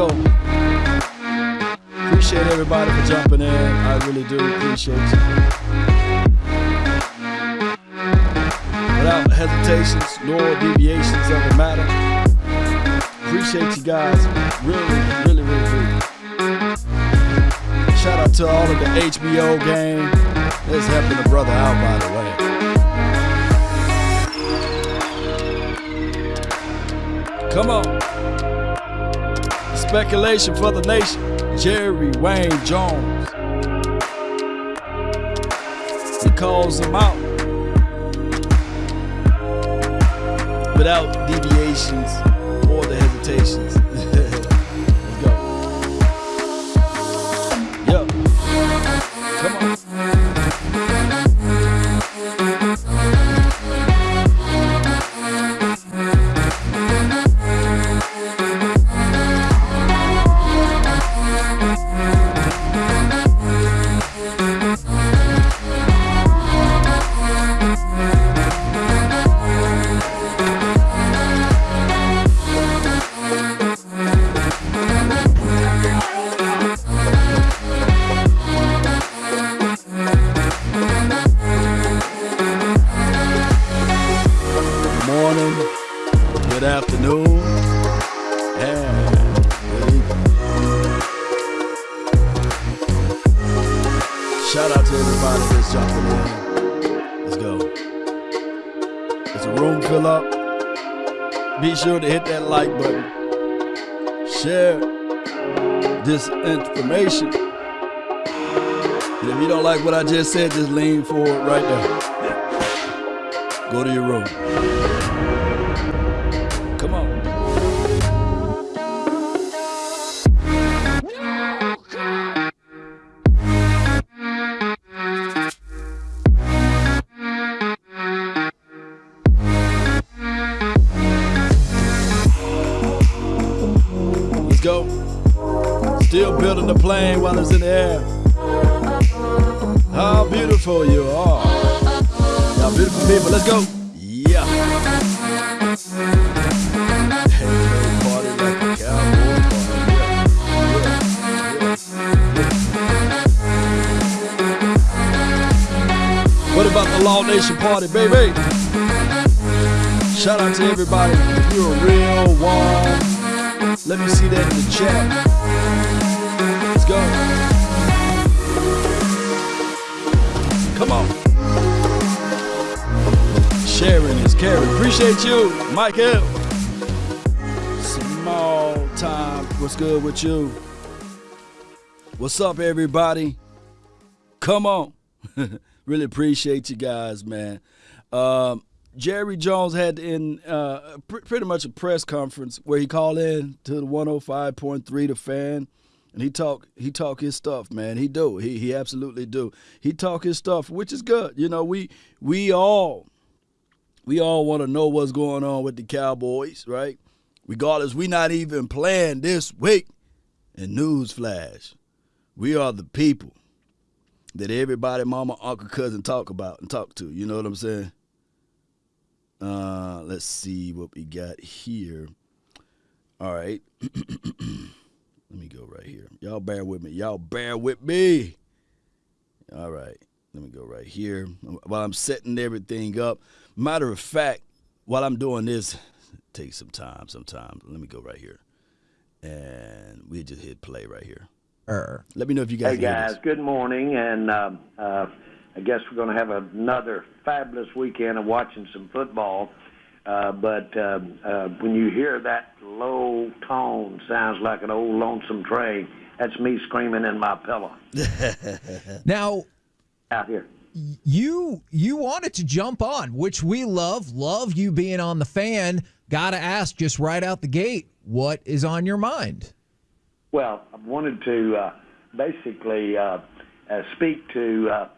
go. Appreciate everybody for jumping in. I really do appreciate you. Without hesitations nor deviations of the matter. Appreciate you guys. Really, really, really do. Shout out to all of the HBO gang. That's helping the brother out, by the way. Come on. Speculation for the nation. Jerry Wayne Jones. He calls him out without deviations or the hesitations. Said, just lean forward right there. Go to your room. Come on. Let's go. Still building the plane while it's in the air. How beautiful you are. Y'all beautiful people. Let's go. Yeah. Yeah, yeah, yeah. What about the Law Nation party, baby? Shout out to everybody. If you're a real one, let me see that in the chat. Let's go. Is. Appreciate you, Mike L. Small time. What's good with you? What's up, everybody? Come on. really appreciate you guys, man. Um, Jerry Jones had in uh, pr- pretty much a press conference where he called in to the 105.3 The Fan, and he talk he talk his stuff, man. He do he he absolutely do. He talk his stuff, which is good. You know, we we all we all want to know what's going on with the Cowboys, right? Regardless, we not even playing this week. And newsflash, we are the people that everybody, mama, uncle, cousin talk about and talk to. You know what I'm saying? Uh, let's see what we got here. All right. Let me go right here. Y'all bear with me. Y'all bear with me. All right. Let me go right here. While I'm setting everything up. Matter of fact, while I'm doing this, take some time sometimes. Let me go right here. And we just hit play right here. Er. Let me know if you guys Hey guys, this. good morning, and uh, uh, I guess we're going to have another fabulous weekend of watching some football. Uh, but uh, uh, when you hear that low tone, sounds like an old lonesome train. That's me screaming in my pillow Now, out here. you you wanted to jump on, which we love. Love you being on the fan. Got to ask just right out the gate, what is on your mind? Well, I wanted to uh, basically uh, uh, speak to uh,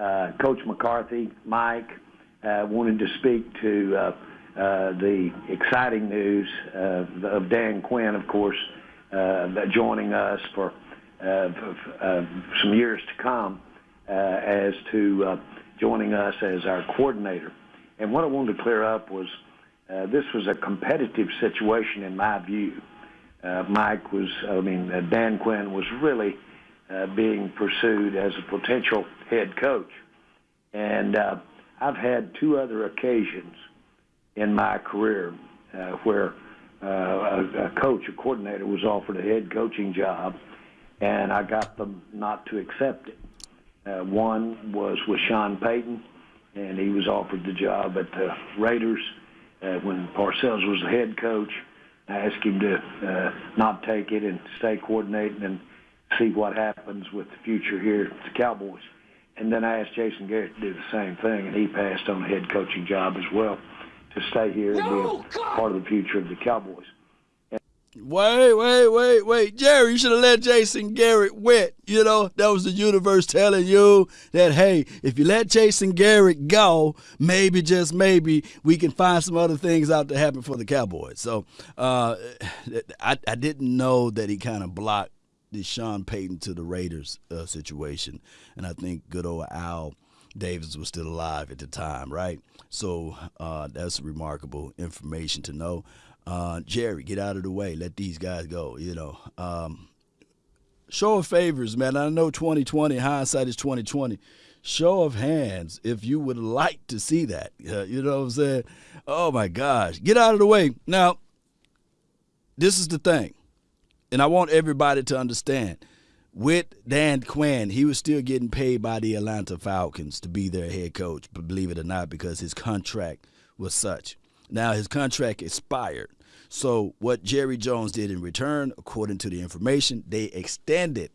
uh, Coach McCarthy, Mike. Uh, wanted to speak to uh, uh, the exciting news uh, of Dan Quinn, of course, uh, joining us for uh, f- uh, some years to come as to uh, joining us as our coordinator. And what I wanted to clear up was uh, this was a competitive situation in my view. uh, Mike was, I mean, uh, Dan Quinn was really uh, being pursued as a potential head coach. And uh, I've had two other occasions in my career uh, where uh, a, a coach, a coordinator, was offered a head coaching job, and I got them not to accept it. Uh, one was with Sean Payton, and he was offered the job at the Raiders uh, when Parcells was the head coach. I asked him to uh, not take it and stay coordinating and see what happens with the future here at the Cowboys. And then I asked Jason Garrett to do the same thing, and he passed on a head coaching job as well to stay here and be a part of the future of the Cowboys. Wait, wait, wait, wait. Jerry, you should have let Jason Garrett wit. You know, that was the universe telling you that, hey, if you let Jason Garrett go, maybe, just maybe, we can find some other things out to happen for the Cowboys. So uh, I, I didn't know that he kind of blocked the Sean Payton to the Raiders uh, situation. And I think good old Al Davis was still alive at the time, right? So uh, that's remarkable information to know uh, Jerry, get out of the way. Let these guys go. You know, um, show of favors, man. I know 2020 hindsight is 2020. Show of hands, if you would like to see that. Uh, you know what I'm saying? Oh my gosh, get out of the way. Now, this is the thing, and I want everybody to understand. With Dan Quinn, he was still getting paid by the Atlanta Falcons to be their head coach, believe it or not, because his contract was such. Now his contract expired. So what Jerry Jones did in return, according to the information, they extended,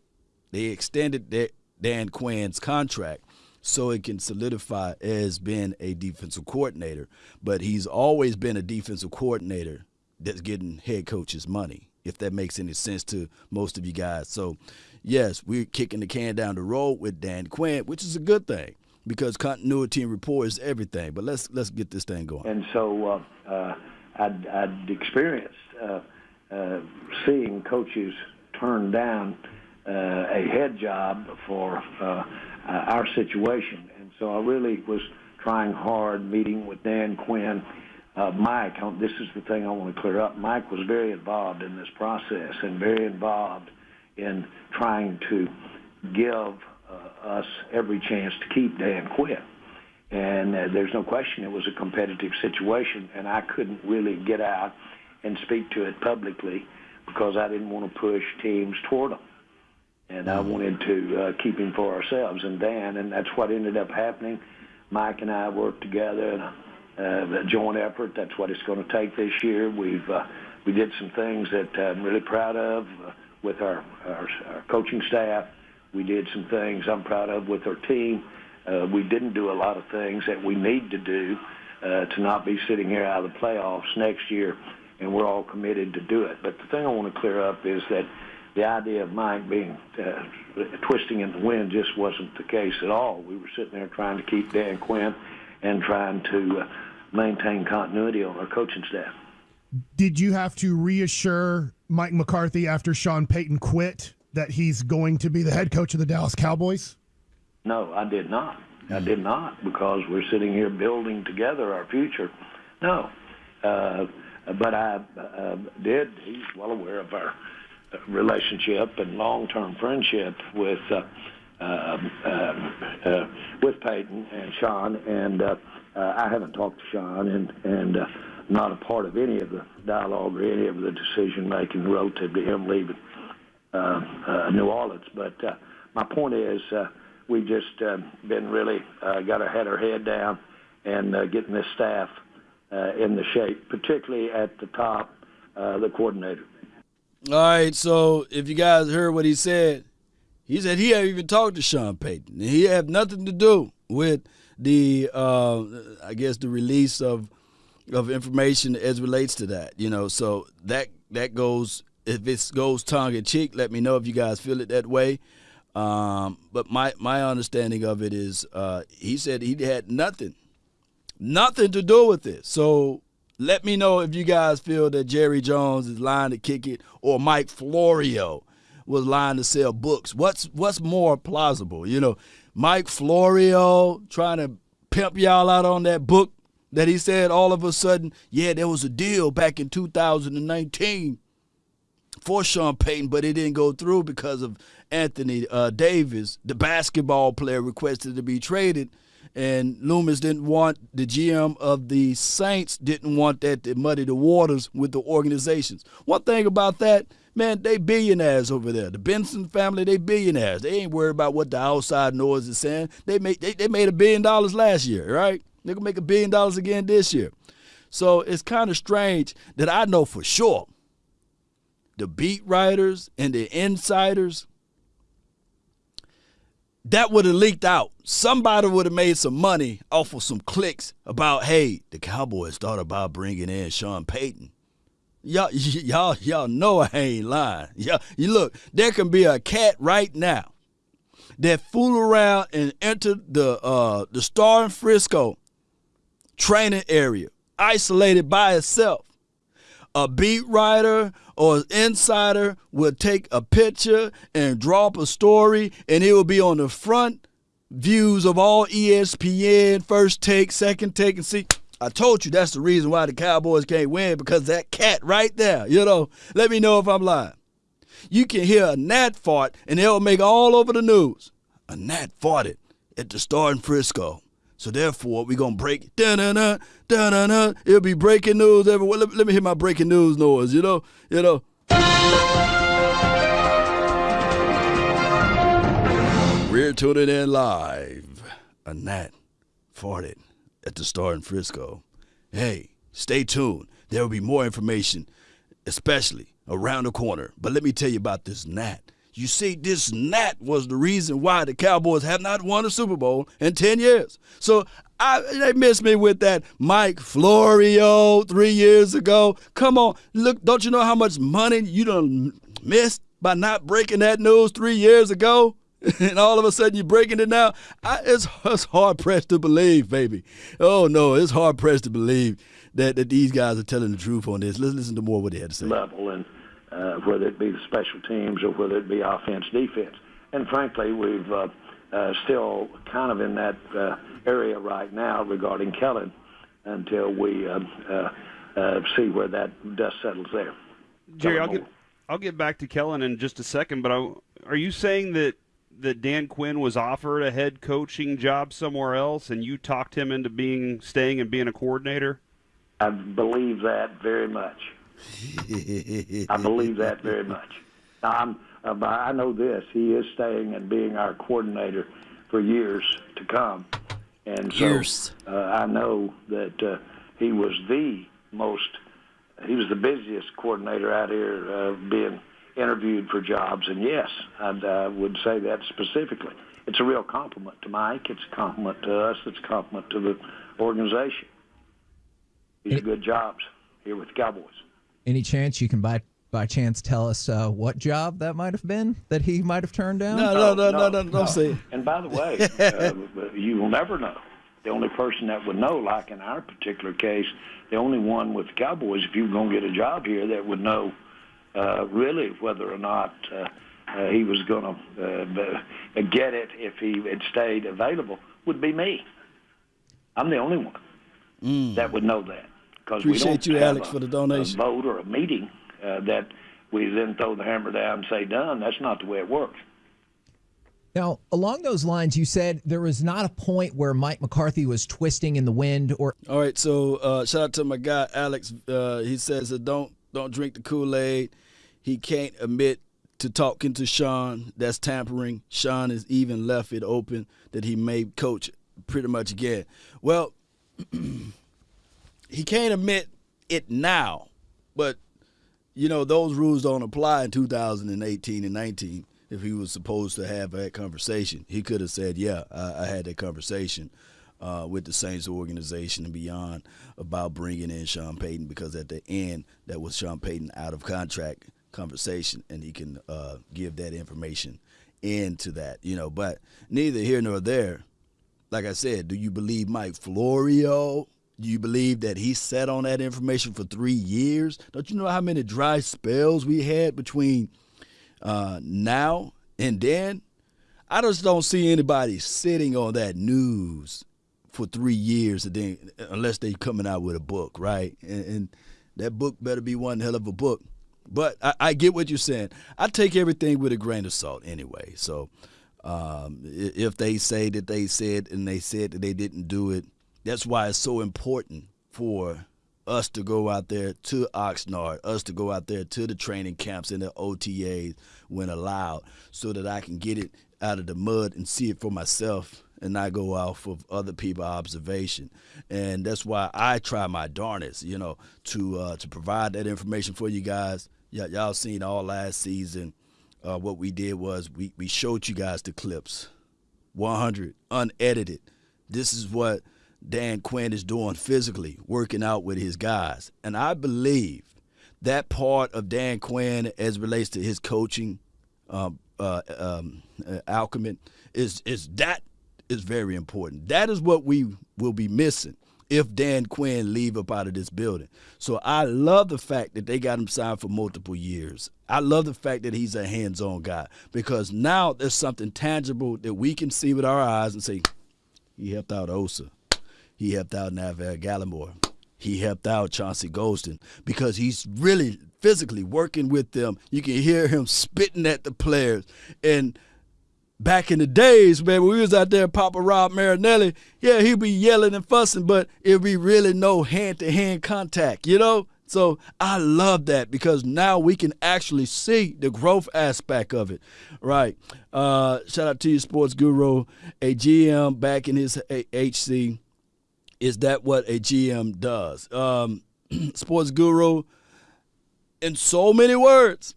they extended Dan Quinn's contract so it can solidify as being a defensive coordinator. But he's always been a defensive coordinator that's getting head coaches money, if that makes any sense to most of you guys. So, yes, we're kicking the can down the road with Dan Quinn, which is a good thing because continuity and rapport is everything. But let's let's get this thing going. And so uh, uh, I'd, I'd experienced uh, uh, seeing coaches turn down uh, a head job for uh, our situation, and so I really was trying hard, meeting with Dan Quinn. Mike, this is the thing I want to clear up. Mike was very involved in this process and very involved in trying to give us every chance to keep Dan Quinn. And uh, there's no question it was a competitive situation, and I couldn't really get out and speak to it publicly because I didn't want to push teams toward him. And I mm-hmm. wanted to uh, keep him for ourselves and Dan, and that's what ended up happening. Mike and I worked together in a, uh, a joint effort. That's what it's going to take this year. We've uh, we did some things that I'm really proud of uh, with our, our, our coaching staff we did some things I'm proud of with our team. Uh, we didn't do a lot of things that we need to do uh, to not be sitting here out of the playoffs next year, and we're all committed to do it. But the thing I want to clear up is that the idea of Mike being uh, twisting in the wind just wasn't the case at all. We were sitting there trying to keep Dan Quinn and trying to uh, maintain continuity on our coaching staff. Did you have to reassure Mike McCarthy after Sean Payton quit that he's going to be the head coach of the Dallas Cowboys? No, I did not. I did not because we're sitting here building together our future. No, uh, but I uh, did. He's well aware of our relationship and long-term friendship with uh, uh, uh, uh, with Payton and Sean, and uh, I haven't talked to Sean and and not a part of any of the dialogue or any of the decision making relative to him leaving New Orleans. But uh, my point is, uh, we've just uh, been really uh, got our head down and uh, getting this staff uh, in the shape, particularly at the top, uh, the coordinator. All right, so if you guys heard what he said, he said he hadn't even talked to Sean Payton. He had nothing to do with the, uh, I guess, the release of of information as relates to that. You know, so that that goes if it goes tongue in cheek, let me know if you guys feel it that way. Um, but my my understanding of it is, uh, he said he had nothing, nothing to do with this. So let me know if you guys feel that Jerry Jones is lying to kick it, or Mike Florio was lying to sell books. What's what's more plausible? You know, Mike Florio trying to pimp y'all out on that book that he said all of a sudden, yeah, there was a deal back in 2019 for Sean Payton, but it didn't go through because of Anthony uh, Davis, the basketball player, requested to be traded. And Loomis didn't want the GM of the Saints didn't want that to muddy the waters with the organizations. One thing about that, man, they billionaires over there. The Benson family, they billionaires. They ain't worried about what the outside noise is saying. They made they, they made a billion dollars last year, right? They're gonna make a billion dollars again this year. So it's kind of strange that I know for sure the beat writers and the insiders that would have leaked out. Somebody would have made some money off of some clicks about, hey, the Cowboys thought about bringing in Sean Payton. Y'all, y'all, y'all know I ain't lying. Y'all, you look, there can be a cat right now that fool around and enter the uh, the Star in Frisco training area, isolated by itself. A beat writer or an insider will take a picture and drop a story, and it will be on the front views of all ESPN, first take, second take, and see. I told you that's the reason why the Cowboys can't win because that cat right there, you know. Let me know if I'm lying. You can hear a gnat fart and it'll make all over the news. A gnat farted at the Star in Frisco. So therefore, we're gonna break da da da da da da. It'll be breaking news everywhere. Let, let me hear my breaking news noise. You know, you know. We're tuning in live. A gnat farted at the Star in Frisco. Hey, stay tuned. There will be more information, especially around the corner. But let me tell you about this gnat. You see, this gnat was the reason why the Cowboys have not won a Super Bowl in 10 years. So I, they missed me with that Mike Florio three years ago. Come on, look, don't you know how much money you done missed by not breaking that news three years ago? and all of a sudden you're breaking it now. I, it's, it's hard pressed to believe, baby. Oh no, it's hard pressed to believe that, that these guys are telling the truth on this. Let's listen to more what they had to say. Level and uh, whether it be the special teams or whether it be offense, defense. And frankly, we've uh, uh, still kind of in that uh, area right now regarding Kellen until we uh, uh, uh, see where that dust settles there. Jerry, I'll get I'll get back to Kellen in just a second, but I, are you saying that that Dan Quinn was offered a head coaching job somewhere else, and you talked him into being staying and being a coordinator? I believe that very much. I believe that very much. I'm, uh, I know this. He is staying and being our coordinator for years to come. And so Years. uh, I know that uh, he was the most, he was the busiest coordinator out here uh, being interviewed for jobs. And yes, I uh, would say that specifically. It's a real compliment to Mike. It's a compliment to us. It's a compliment to the organization. These are good jobs here with the Cowboys. Any chance you can by by chance tell us uh, what job that might have been that he might have turned down? No, no, no, no, no, no, don't say. And by the way, uh, you will never know. The only person that would know, like in our particular case, the only one with the Cowboys, if you were going to get a job here, that would know uh, really whether or not uh, uh, he was going to uh, get it if he had stayed available, would be me. I'm the only one that would know that. Because we. Appreciate don't you, have Alex, a- for the donation. A vote or a meeting uh, that we then throw the hammer down and say done. That's not the way it works. Now, along those lines, you said there was not a point where Mike McCarthy was twisting in the wind or All right, so uh, shout out to my guy Alex. Uh, he says that don't don't drink the Kool Aid. He can't admit to talking to Sean. That's tampering. Sean has even left it open that he may coach pretty much again. Well, he can't admit it now, but you know those rules don't apply in 2018 and 19. If he was supposed to have that conversation, he could have said, "Yeah, I, I had that conversation uh, with the Saints organization and beyond about bringing in Sean Payton because at the end that was Sean Payton out of contract conversation, and he can uh, give that information into that, you know. But neither here nor there. Like I said, do you believe Mike Florio? You believe that he sat on that information for three years? Don't you know how many dry spells we had between uh, now and then? I just don't see anybody sitting on that news for three years, and then unless they're coming out with a book, right? And, and that book better be one hell of a book. But I, I, get what you're saying. I take everything with a grain of salt anyway. So um, if they say that they said and they said that they didn't do it, that's why it's so important for us to go out there to Oxnard, us to go out there to the training camps and the OTAs when allowed, so that I can get it out of the mud and see it for myself and not go off of other people's observation. And that's why I try my darnest, you know, to uh, to provide that information for you guys. Y- y'all seen all last season. Uh, what we did was we, we showed you guys the clips, 100 unedited. This is what Dan Quinn is doing physically, working out with his guys. And I believe that part of Dan Quinn, as relates to his coaching um, uh, um, uh, is is that is very important. That is what we will be missing if Dan Quinn leave up out of this building. So I love the fact that they got him signed for multiple years. I love the fact that he's a hands-on guy because now there's something tangible that we can see with our eyes and say, he helped out Osa. He helped out Neville Gallimore. He helped out Chauncey Golston because he's really physically working with them. You can hear him spitting at the players. And back in the days, man, when we was out there, Papa Rob Marinelli, yeah, he'd be yelling and fussing, but it'd be really no hand-to-hand contact, you know? So I love that because now we can actually see the growth aspect of it. Right. Uh, shout out to you, sports guru, a GM back in his HC is that what a GM does? Um, sports guru, in so many words,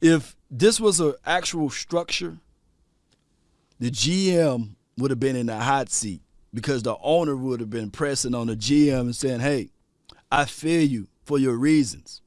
if this was an actual structure, the GM would have been in the hot seat because the owner would have been pressing on the GM and saying, hey, I feel you for your reasons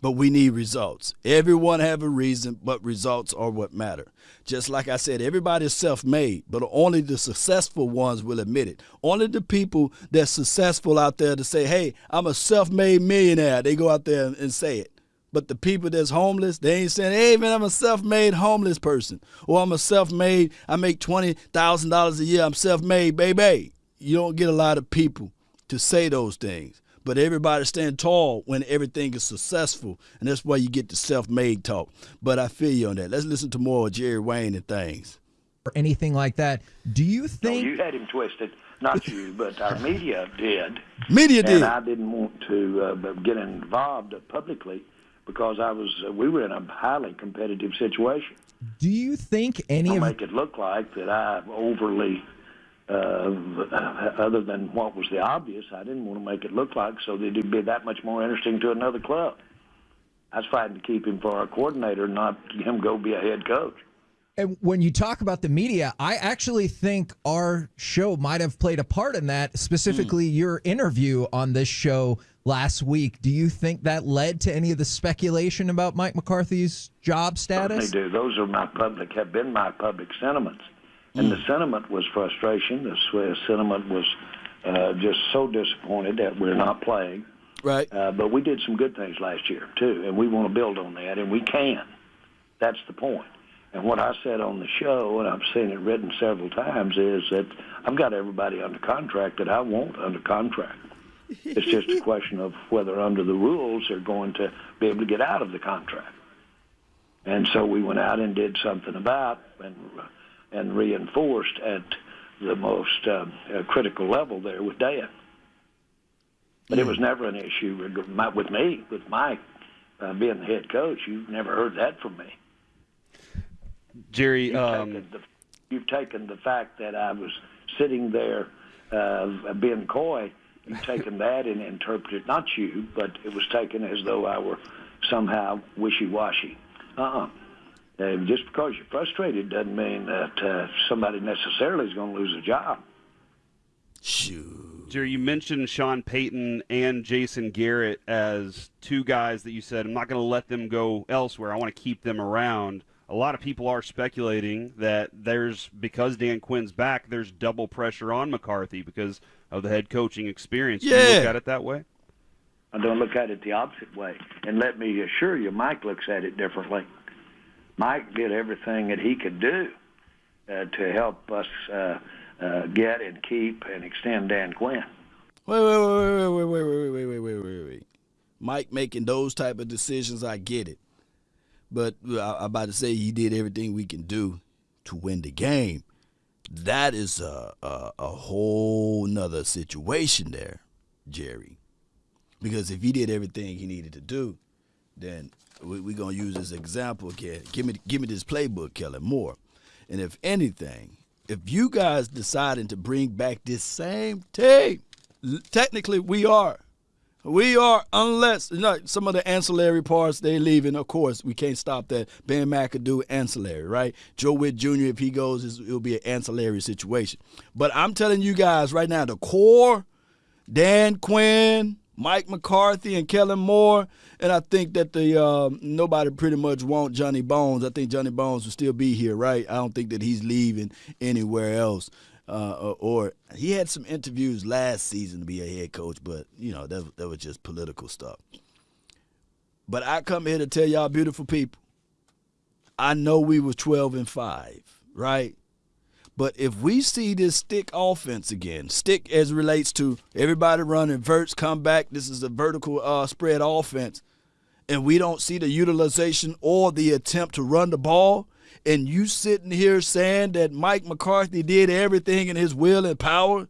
but we need results. Everyone have a reason, but results are what matter. Just like I said, everybody's self-made, but only the successful ones will admit it. Only the people that's successful out there to say, "Hey, I'm a self-made millionaire," they go out there and say it. But the people that's homeless, they ain't saying, "Hey, man, I'm a self-made homeless person," or "I'm a self-made. I make twenty thousand dollars a year. I'm self-made, baby." You don't get a lot of people to say those things but everybody stand tall when everything is successful, and that's why you get the self-made talk. But I feel you on that. Let's listen to more of Jerry Wayne and things. Or anything like that. Do you think no, you had him twisted? Not you, but our media did. Media did. And I didn't want to uh, get involved publicly because I was. Uh, we were in a highly competitive situation. Do you think any I'll of make it look like that I overly uh, other than what was the obvious. I didn't want to make it look like so that it'd be that much more interesting to another club. I was fighting to keep him for our coordinator, not him go be a head coach. And when you talk about the media, I actually think our show might have played a part in that, specifically mm. your interview on this show last week. Do you think that led to any of the speculation about Mike McCarthy's job status? Certainly do. Those are my public, have been my public sentiments. And mm. the sentiment was frustration. The sentiment was uh, just so disappointed that we're not playing. Right. Uh, but we did some good things last year too, and we want to build on that, and we can. That's the point. And what I said on the show, and I've seen it written several times, is that I've got everybody under contract that I want under contract. It's just a question of whether under the rules they're going to be able to get out of the contract. And so we went out and did something about and and reinforced at the most uh, uh, critical level there with Dan. But it was never an issue with me, with Mike uh, being the head coach. You've never heard that from me. Jerry, you've, um, taken the, you've taken the fact that I was sitting there uh, being coy. You've taken that and interpreted not you, but it was taken as though I were somehow wishy-washy. Uh-uh. Uh, just because you're frustrated doesn't mean that uh, somebody necessarily is going to lose a job. Shoot. Jerry, you mentioned Sean Payton and Jason Garrett as two guys that you said, I'm not going to let them go elsewhere. I want to keep them around. A lot of people are speculating that there's, because Dan Quinn's back, there's double pressure on McCarthy because of the head coaching experience. Yeah. Do you look at it that way? I don't look at it the opposite way. And let me assure you, Mike looks at it differently. Mike did everything that he could do uh, to help us uh, uh, get and keep and extend Dan Quinn. Wait, wait, wait, wait, wait, wait, wait, wait, wait, wait, wait, wait. Mike making those type of decisions, I get it. But I, I'm about to say he did everything we can do to win the game. That is a, a, a whole nother situation there, Jerry. Because if he did everything he needed to do, then we're we to use this example again. Give me, give me this playbook, Kellen Moore. And if anything, if you guys deciding to bring back this same team, technically we are. We are, unless you know, some of the ancillary parts they leaving. Of course, we can't stop that. Ben McAdoo ancillary, right? Joe Whitt Jr. If he goes, it'll be an ancillary situation. But I'm telling you guys right now, the core, Dan Quinn, Mike McCarthy, and Kellen Moore, and I think that the uh, nobody pretty much want Johnny Bones. I think Johnny Bones will still be here, right? I don't think that he's leaving anywhere else uh, or he had some interviews last season to be a head coach, but you know that that was just political stuff. But I come here to tell y'all, beautiful people. I know we were twelve and five, right? But if we see this stick offense again, stick as relates to everybody running verts, come back. This is a vertical uh, spread offense, and we don't see the utilization or the attempt to run the ball and you sitting here saying that Mike McCarthy did everything in his will and power,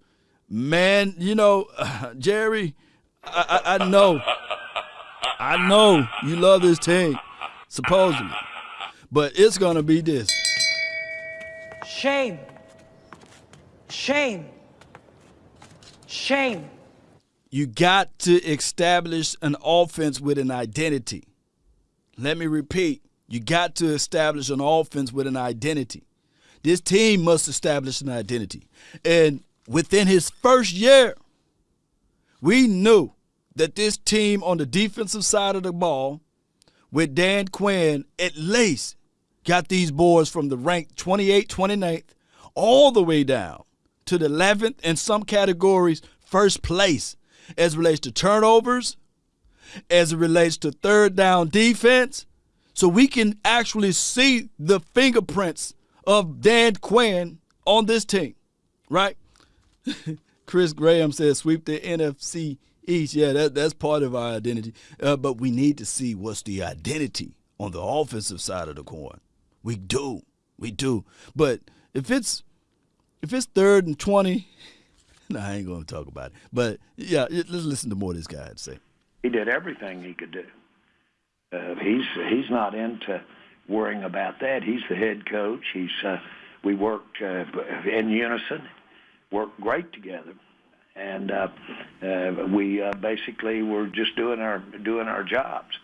man, you know, Jerry, I, I, I know, I know you love this team, supposedly, but it's gonna be this. Shame. Shame. Shame. You got to establish an offense with an identity. Let me repeat you got to establish an offense with an identity. This team must establish an identity. And within his first year, we knew that this team on the defensive side of the ball with Dan Quinn at least got these boys from the rank 28, 29th all the way down to the 11th in some categories first place as relates to turnovers, as it relates to third down defense, so we can actually see the fingerprints of Dan Quinn on this team, right? Chris Graham says sweep the NFC East. Yeah, that, that's part of our identity. Uh, but we need to see what's the identity on the offensive side of the coin. We do, we do. But if it's if it's third and twenty, no, I ain't going to talk about it. But yeah, let's listen to more of this guy say. He did everything he could do. Uh, he's he's not into worrying about that. He's the head coach. He's uh, we worked uh, in unison, worked great together, and uh, uh, we uh, basically were just doing our doing our jobs.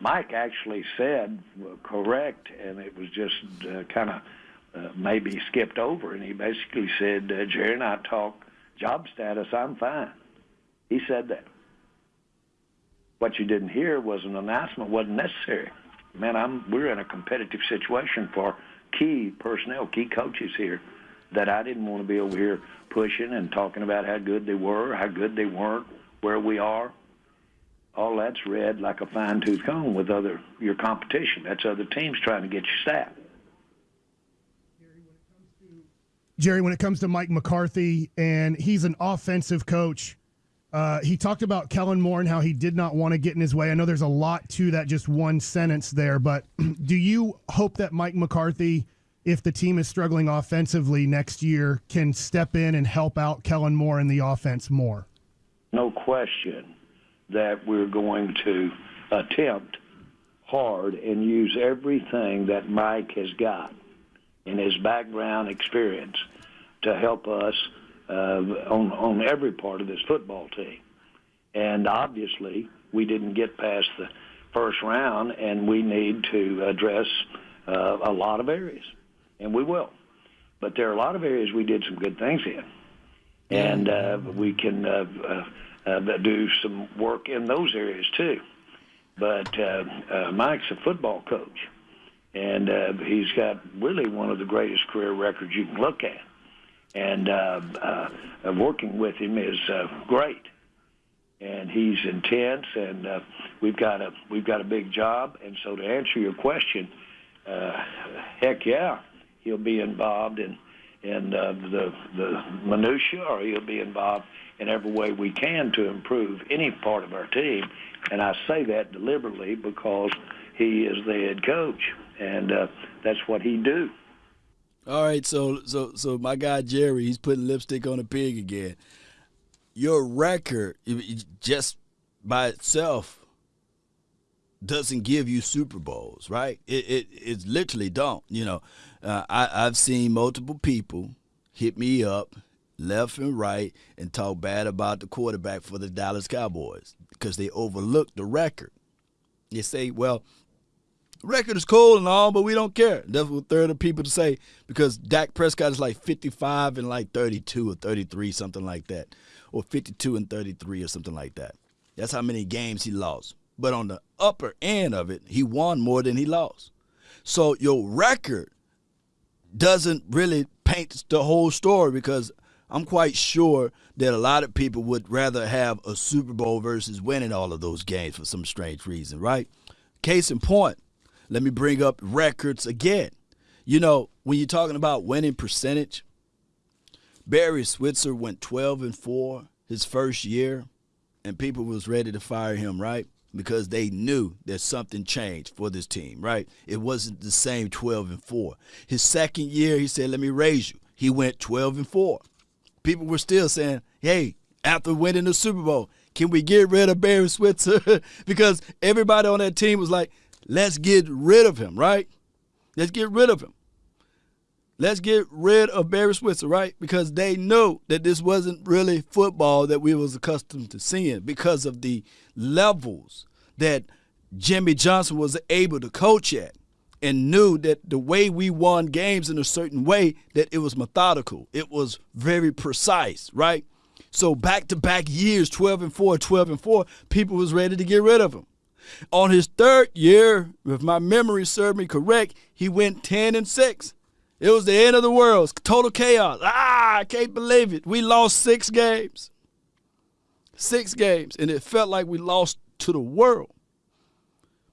Mike actually said correct, and it was just uh, kind of uh, maybe skipped over, and he basically said, uh, "Jerry and I talk job status. I'm fine." He said that. What you didn't hear was an announcement wasn't necessary. Man, I'm we're in a competitive situation for key personnel, key coaches here that I didn't want to be over here pushing and talking about how good they were, how good they weren't, where we are. All that's read like a fine tooth comb with other your competition. That's other teams trying to get your staff. Jerry, when it comes to Mike McCarthy, and he's an offensive coach, uh, he talked about Kellen Moore and how he did not want to get in his way. I know there's a lot to that, just one sentence there, but do you hope that Mike McCarthy, if the team is struggling offensively next year, can step in and help out Kellen Moore in the offense more? No question that we're going to attempt hard and use everything that Mike has got in his background experience to help us uh, on on every part of this football team. And obviously, we didn't get past the first round, and we need to address uh, a lot of areas, and we will. But there are a lot of areas we did some good things in, and uh, we can uh, uh, uh, do some work in those areas too. But uh, uh, Mike's a football coach, and uh, he's got really one of the greatest career records you can look at and uh, uh, working with him is uh, great. And he's intense, and uh, we've got a we've got a big job. And so, to answer your question, uh, heck yeah, he'll be involved in in uh, the the minutia, or he'll be involved in every way we can to improve any part of our team. And I say that deliberately because he is the head coach, and uh, that's what he do. All right, so so so my guy Jerry, he's putting lipstick on a pig again. Your record, just by itself, doesn't give you Super Bowls, right? It it, it literally don't. You know, uh, I I've seen multiple people hit me up left and right and talk bad about the quarterback for the Dallas Cowboys because they overlooked the record. They say, well, record is cool and all, but we don't care. That's what third of people to say because Dak Prescott is like 55 and like 32 or 33, something like that, or 52 and 33 or something like that. That's how many games he lost. But on the upper end of it, he won more than he lost. So your record doesn't really paint the whole story because I'm quite sure that a lot of people would rather have a Super Bowl versus winning all of those games for some strange reason, right? Case in point, let me bring up records again. You know, when you're talking about winning percentage, Barry Switzer went 12 and 4 his first year, and people was ready to fire him, right? Because they knew that something changed for this team, right? It wasn't the same 12 and 4. His second year, he said, "Let me raise you." He went 12 and 4. People were still saying, "Hey, after winning the Super Bowl, can we get rid of Barry Switzer?" because everybody on that team was like, Let's get rid of him, right? Let's get rid of him. Let's get rid of Barry Switzer, right? Because they knew that this wasn't really football that we was accustomed to seeing because of the levels that Jimmy Johnson was able to coach at and knew that the way we won games in a certain way that it was methodical. It was very precise, right? So back to back years, 12 and 4, 12 and 4, people was ready to get rid of him. On his third year, if my memory served me correct, he went 10 and 6. It was the end of the world. Total chaos. Ah, I can't believe it. We lost six games. Six games. And it felt like we lost to the world.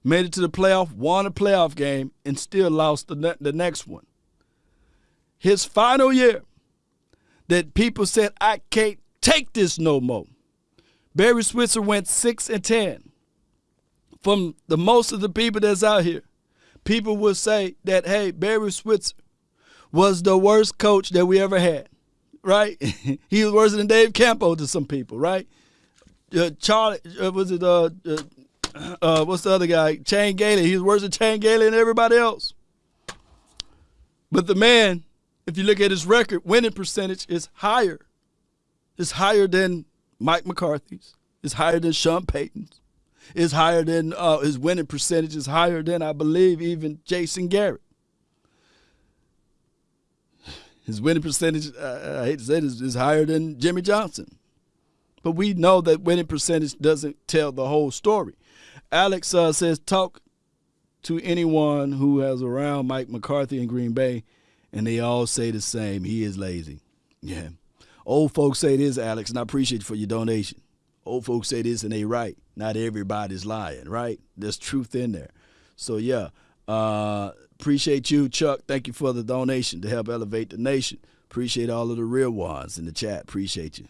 Made it to the playoff, won a playoff game, and still lost the, ne- the next one. His final year, that people said, I can't take this no more. Barry Switzer went 6 and 10 from the most of the people that's out here, people will say that, hey, Barry Switzer was the worst coach that we ever had, right? he was worse than Dave Campo to some people, right? Uh, Charlie, uh, was it, uh, uh, uh, what's the other guy? Chan Gailey. He was worse than Chan Gailey and everybody else. But the man, if you look at his record, winning percentage is higher. It's higher than Mike McCarthy's. It's higher than Sean Payton's is higher than uh, his winning percentage is higher than I believe even Jason Garrett. His winning percentage, uh, I hate to say this, is higher than Jimmy Johnson. But we know that winning percentage doesn't tell the whole story. Alex uh, says, talk to anyone who has around Mike McCarthy in Green Bay, and they all say the same. He is lazy. Yeah. Old folks say this, Alex, and I appreciate you for your donation. Old folks say this, and they right not everybody's lying, right? There's truth in there. So yeah, uh, appreciate you, Chuck. Thank you for the donation to help elevate the nation. Appreciate all of the real ones in the chat. Appreciate you.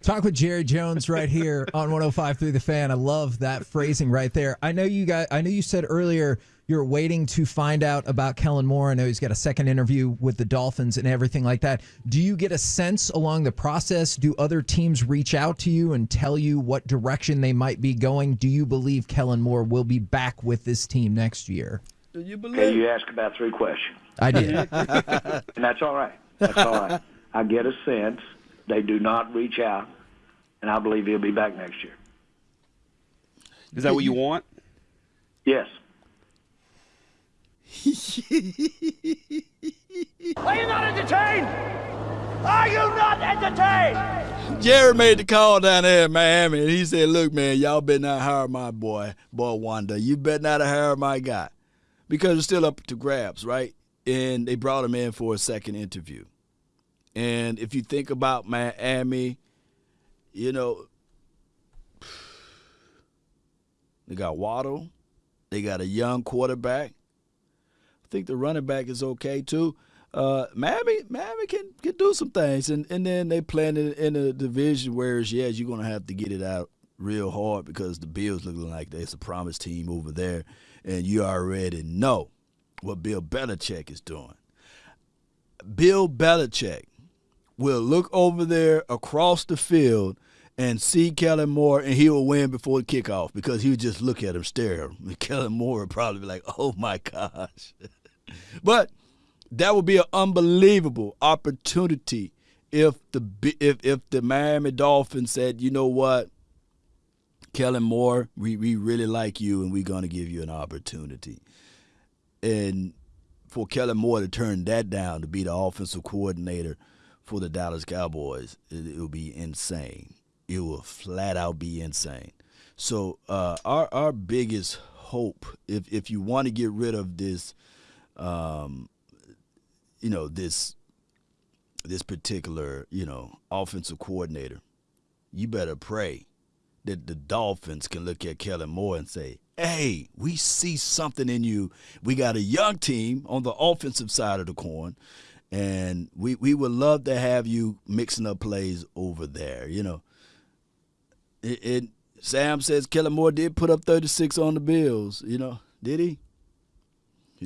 Talk with Jerry Jones right here on 105 through the fan. I love that phrasing right there. I know you got I know you said earlier you're waiting to find out about Kellen Moore. I know he's got a second interview with the Dolphins and everything like that. Do you get a sense along the process? Do other teams reach out to you and tell you what direction they might be going? Do you believe Kellen Moore will be back with this team next year? Do you believe? Okay, you asked about three questions. I did. and that's all right. That's all right. I get a sense they do not reach out, and I believe he'll be back next year. Is that what you want? Yes. Are you not entertained? Are you not entertained? Jerry made the call down there in Miami, and he said, "Look, man, y'all better not hire my boy, boy Wanda. You better not hire my guy, because it's still up to grabs, right?" And they brought him in for a second interview. And if you think about Miami, you know, they got Waddle, they got a young quarterback think the running back is okay too. uh, Miami, Miami can, can do some things, and, and then they playing in, in a division where yes, you're gonna have to get it out real hard because the Bills looking like they're a promise team over there, and you already know what Bill Belichick is doing. Bill Belichick will look over there across the field and see Kellen Moore, and he will win before the kickoff because he would just look at him, stare. And Kellen Moore would probably be like, "Oh my gosh," but that would be an unbelievable opportunity if the if if the Miami Dolphins said, "You know what, Kellen Moore, we we really like you, and we're going to give you an opportunity," and for Kellen Moore to turn that down to be the offensive coordinator for the Dallas Cowboys, it, it would be insane. It will flat out be insane. So uh, our our biggest hope, if if you want to get rid of this, um, you know this this particular you know offensive coordinator, you better pray that the Dolphins can look at Kellen Moore and say, hey, we see something in you. We got a young team on the offensive side of the coin, and we, we would love to have you mixing up plays over there. You know, it, it Sam says Kellen Moore did put up 36 on the Bills. You know, did he?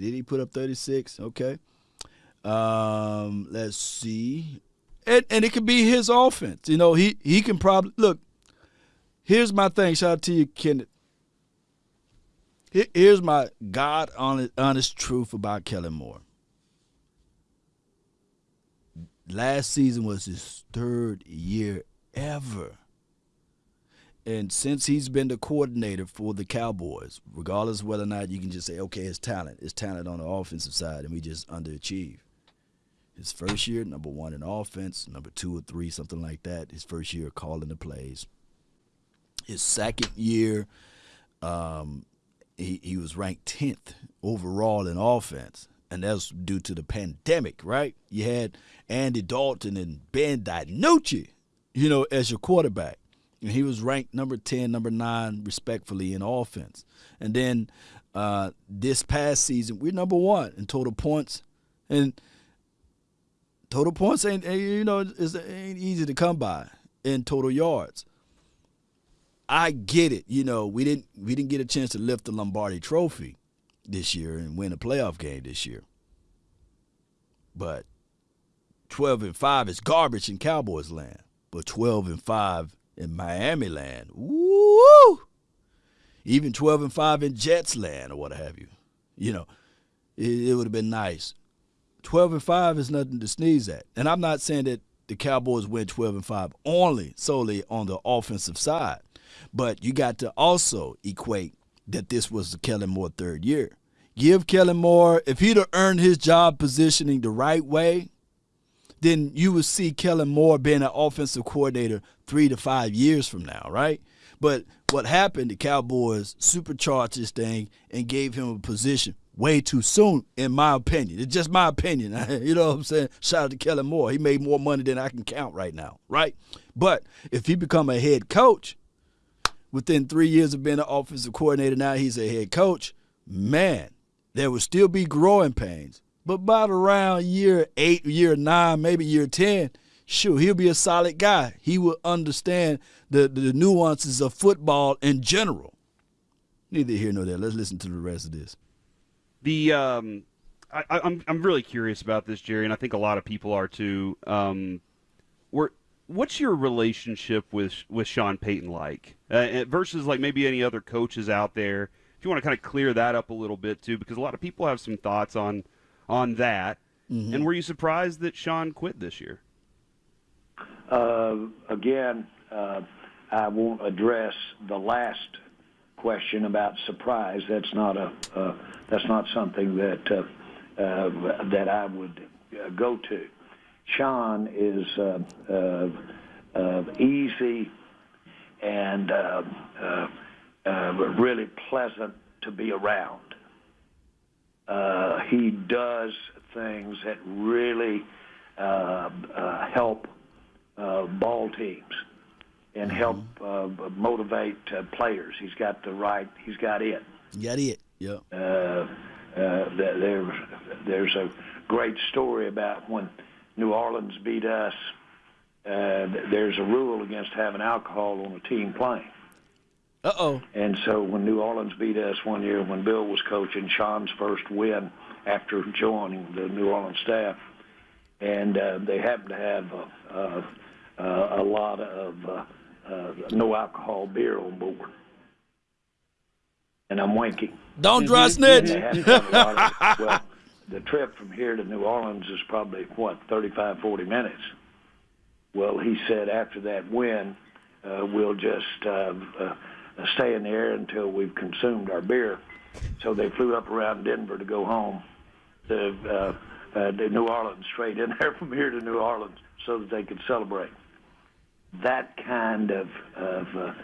Did he put up 36? Okay. Um, let's see. And, and it could be his offense. You know, he, he can probably look. Here's my thing. Shout out to you, Kenneth. Here's my God honest, honest truth about Kellen Moore. Last season was his third year ever. And since he's been the coordinator for the Cowboys, regardless whether or not you can just say, okay, it's talent, it's talent on the offensive side, and we just underachieve. His first year, number one in offense, number two or three, something like that. His first year calling the plays. His second year, um, he, he was ranked 10th overall in offense. And that's due to the pandemic, right? You had Andy Dalton and Ben DiNucci, you know, as your quarterback. And he was ranked number 10, number 9, respectfully, in offense. And then uh, this past season, we're number one in total points. And total points ain't, you know, it ain't easy to come by in total yards. I get it. You know, we didn't we didn't get a chance to lift the Lombardi Trophy this year and win a playoff game this year. But 12 and 5 is garbage in Cowboys land. But 12 and 5 in Miami land, woo! Even 12 and 5 in Jets land or what have you. You know, it, it would have been nice. 12 and 5 is nothing to sneeze at. And I'm not saying that the Cowboys win 12 and 5 only solely on the offensive side. But you got to also equate that this was the Kellen Moore third year. Give Kellen Moore, if he'd have earned his job positioning the right way, then you would see Kellen Moore being an offensive coordinator three to five years from now, right? But what happened, the Cowboys supercharged this thing and gave him a position way too soon, in my opinion. It's just my opinion. you know what I'm saying? Shout out to Kellen Moore. He made more money than I can count right now, right? But if he become a head coach, within three years of being an offensive coordinator, now he's a head coach. Man, there will still be growing pains. But about around year eight, year nine, maybe year 10, sure, he'll be a solid guy. He will understand the, the nuances of football in general. Neither here nor there. Let's listen to the rest of this. The um, I, am I'm, I'm really curious about this, Jerry, and I think a lot of people are too. Um, we're what's your relationship with with Sean Payton like uh, versus like maybe any other coaches out there? If you want to kind of clear that up a little bit too, because a lot of people have some thoughts on on that. Mm-hmm. And were you surprised that Sean quit this year? Uh, again, uh, I won't address the last question about surprise. That's not a uh, that's not something that uh, uh, that I would uh, go to. Sean is uh, uh, uh, easy and uh, uh, uh, really pleasant to be around. Uh, he does things that really uh, uh, help uh, ball teams and mm-hmm. help uh, motivate uh, players. He's got the right. He's got it. got it. Yep. Uh, uh, there, there's a great story about when New Orleans beat us. Uh, there's a rule against having alcohol on a team plane. Uh oh. And so when New Orleans beat us one year, when Bill was coaching, Sean's first win after joining the New Orleans staff, and uh, they happened to have uh, uh, a lot of uh, uh, no alcohol beer on board. And I'm winking. Don't dry snitch. And they had to have a lot well, the trip from here to New Orleans is probably what 35, 40 minutes. Well, he said after that win, uh, we'll just uh, uh, stay in the air until we've consumed our beer. So they flew up around Denver to go home to, uh, uh, to New Orleans, straight in there from here to New Orleans, so that they could celebrate. That kind of, of uh,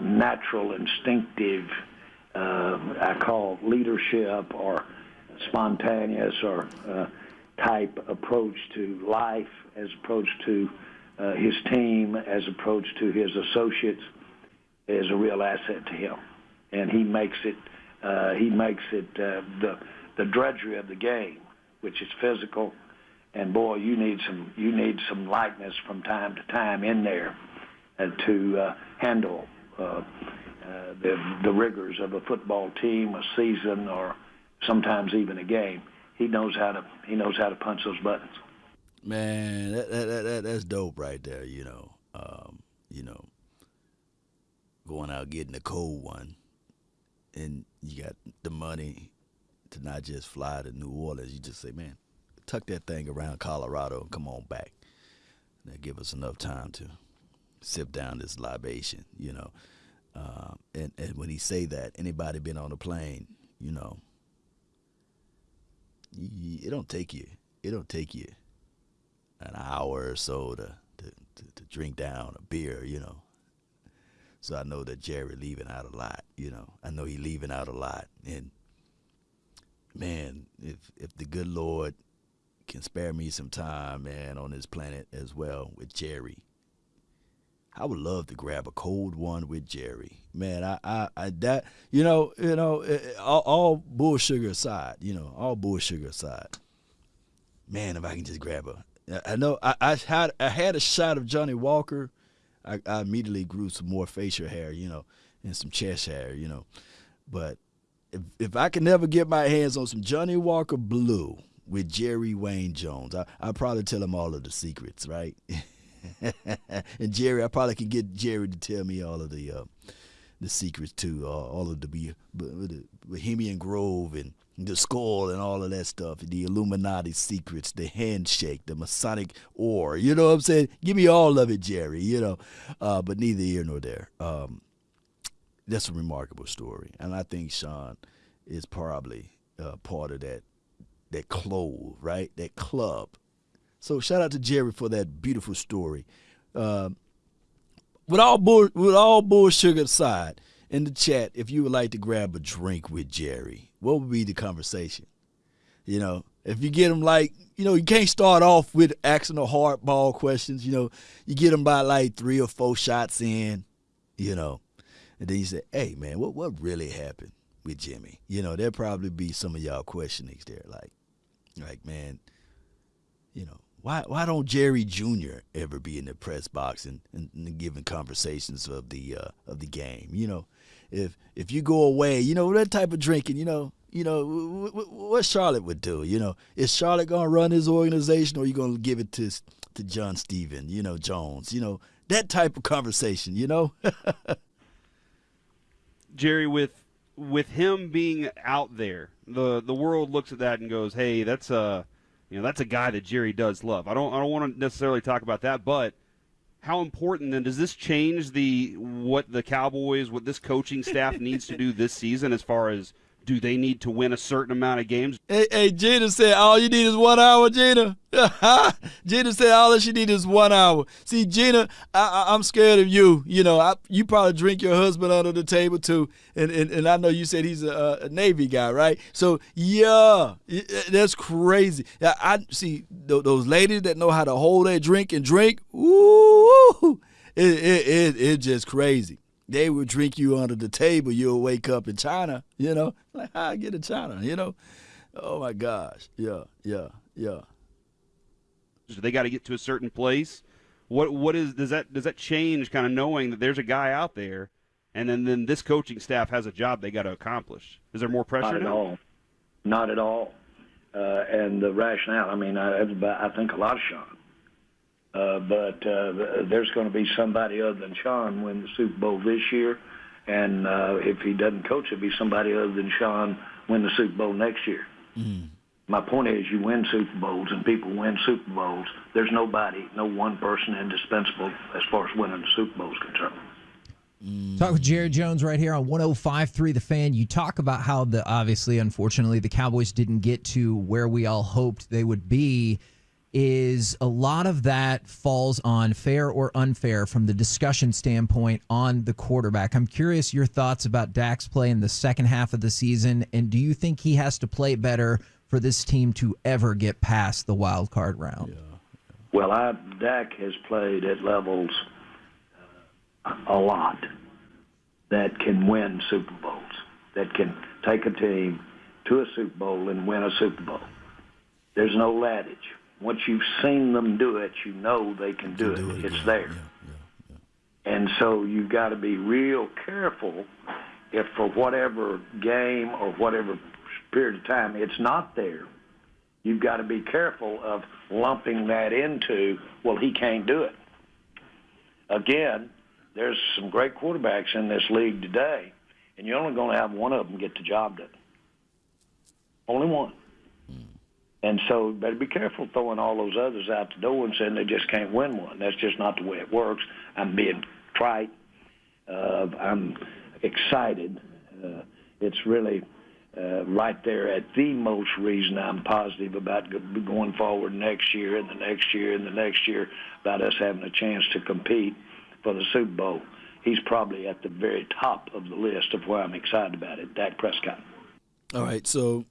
natural, instinctive, uh, I call leadership or spontaneous or uh, type approach to life as approach to uh, his team, as approach to his associates, is a real asset to him, and he makes it. Uh, he makes it uh, the the drudgery of the game, which is physical, and boy, you need some you need some lightness from time to time in there uh, to uh, handle uh, uh, the the rigors of a football team, a season, or sometimes even a game. He knows how to he knows how to punch those buttons. Man, that, that, that, that that's dope right there. You know, um, you know, going out getting a cold one, and you got the money to not just fly to New Orleans. You just say, man, tuck that thing around Colorado and come on back. That give us enough time to sip down this libation. You know, um, and and when he say that, anybody been on a plane, you know, it don't take you. It don't take you an hour or so to, to, to, to drink down a beer, you know. So I know that Jerry leaving out a lot, you know. I know he leaving out a lot. And man, if if the good Lord can spare me some time, man, on this planet as well with Jerry. I would love to grab a cold one with Jerry. Man, I, I, I that you know, you know, eh, eh, all, all bull sugar aside, you know, all bull sugar aside. Man, if I can just grab a I know I, I had I had a shot of Johnnie Walker. I, I immediately grew some more facial hair, you know, and some chest hair, you know. But if if I can never get my hands on some Johnnie Walker Blue with Jerry Wayne Jones, I I probably tell him all of the secrets, right? and Jerry, I probably can get Jerry to tell me all of the uh, the secrets too, uh, all of the Bohemian Grove and the skull and all of that stuff, the Illuminati secrets, the handshake, the Masonic ore. You know what I'm saying? Give me all of it, Jerry. You know, uh, but neither here nor there. Um, that's a remarkable story, and I think Sean is probably uh, part of that that clove, right? That club. So shout out to Jerry for that beautiful story. Um, with all bull, with all bull sugar aside, in the chat, if you would like to grab a drink with Jerry, what would be the conversation? You know, if you get him like, you know, you can't start off with asking the hardball questions. You know, you get him by like three or four shots in, you know, and then you say, "Hey, man, what what really happened with Jimmy?" You know, there'll probably be some of y'all questionings there, like, like, man, you know, why why don't Jerry Jr. ever be in the press box and, and, and giving conversations of the uh, of the game? You know, if if you go away, you know that type of drinking, you know, you know w- w- what Charlotte would do. You know, is Charlotte gonna run his organization, or are you gonna give it to to John Steven, you know, Jones, you know, that type of conversation, you know? Jerry, with with him being out there, the the world looks at that and goes, "Hey, that's a you know that's a guy that Jerry does love." I don't I don't want to necessarily talk about that, but how important then does this change the what the Cowboys, what this coaching staff needs to do this season as far as do they need to win a certain amount of games? Hey, hey, Gina said all you need is one hour, Gina. Gina said all that you need is one hour. See, Gina, I, am scared of you. You know, I, you probably drink your husband under the table too, and and, and I know you said he's a, a Navy guy, right? So yeah, uh, that's crazy. I, I see those ladies that know how to hold their drink and drink. Ooh, it it, it, it just crazy they would drink you under the table. You'll wake up in China, you know, like how I get in China, you know. Oh my gosh, yeah, yeah, Yeah. So they got to get to a certain place. What what is does that does that change kind of knowing that there's a guy out there, and then then this coaching staff has a job they got to accomplish? Is there more pressure? Not at now? all. Not at all. Uh, and the rationale. I mean, I, I think a lot of Sean. Uh, but uh, there's going to be somebody other than Sean win the Super Bowl this year, and uh, if he doesn't coach, it'll be somebody other than Sean win the Super Bowl next year. Mm. My point is, you win Super Bowls and people win Super Bowls. There's nobody, no one person indispensable as far as winning the Super Bowl is concerned. Mm. Talk with Jerry Jones right here on 105.3 The Fan. You talk about how the obviously, unfortunately, the Cowboys didn't get to where we all hoped they would be. Is a lot of that falls on fair or unfair from the discussion standpoint on the quarterback. I'm curious your thoughts about Dak's play in the second half of the season, and do you think he has to play better for this team to ever get past the wild card round? Yeah. Well, I, Dak has played at levels uh, a lot that can win Super Bowls, that can take a team to a Super Bowl and win a Super Bowl. There's no adage. Once you've seen them do it, you know they can do, it. do it. It's there. Yeah, yeah, yeah. And so you've got to be real careful if for whatever game or whatever period of time it's not there. You've got to be careful of lumping that into, well, he can't do it. Again, there's some great quarterbacks in this league today, and you're only going to have one of them get the job done. Only one. And so better be careful throwing all those others out the door and saying they just can't win one. That's just not the way it works. I'm being trite. Uh, I'm excited. Uh, it's really uh, right there at the most reason I'm positive about going forward next year and the next year and the next year about us having a chance to compete for the Super Bowl. He's probably at the very top of the list of why I'm excited about it, Dak Prescott. All right, so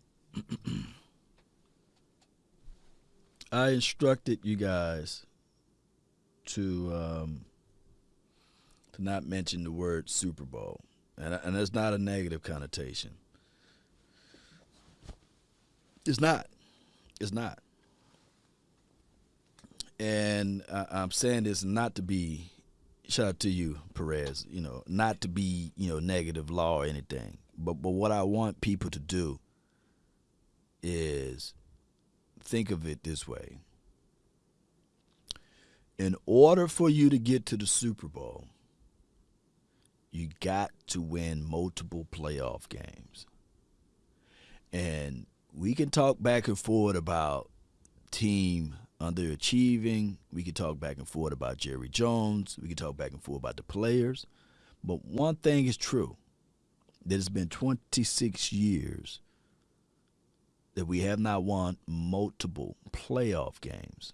I instructed you guys to um, to not mention the word Super Bowl, and and there's not a negative connotation. It's not. It's not. And I, I'm saying this not to be shout out to you, Perez. You know, not to be you know negative law or anything, but but what I want people to do is think of it this way. In order for you to get to the Super Bowl, you got to win multiple playoff games. And we can talk back and forth about team underachieving. We can talk back and forth about Jerry Jones. We can talk back and forth about the players. But one thing is true that it's been 26 years that we have not won multiple playoff games.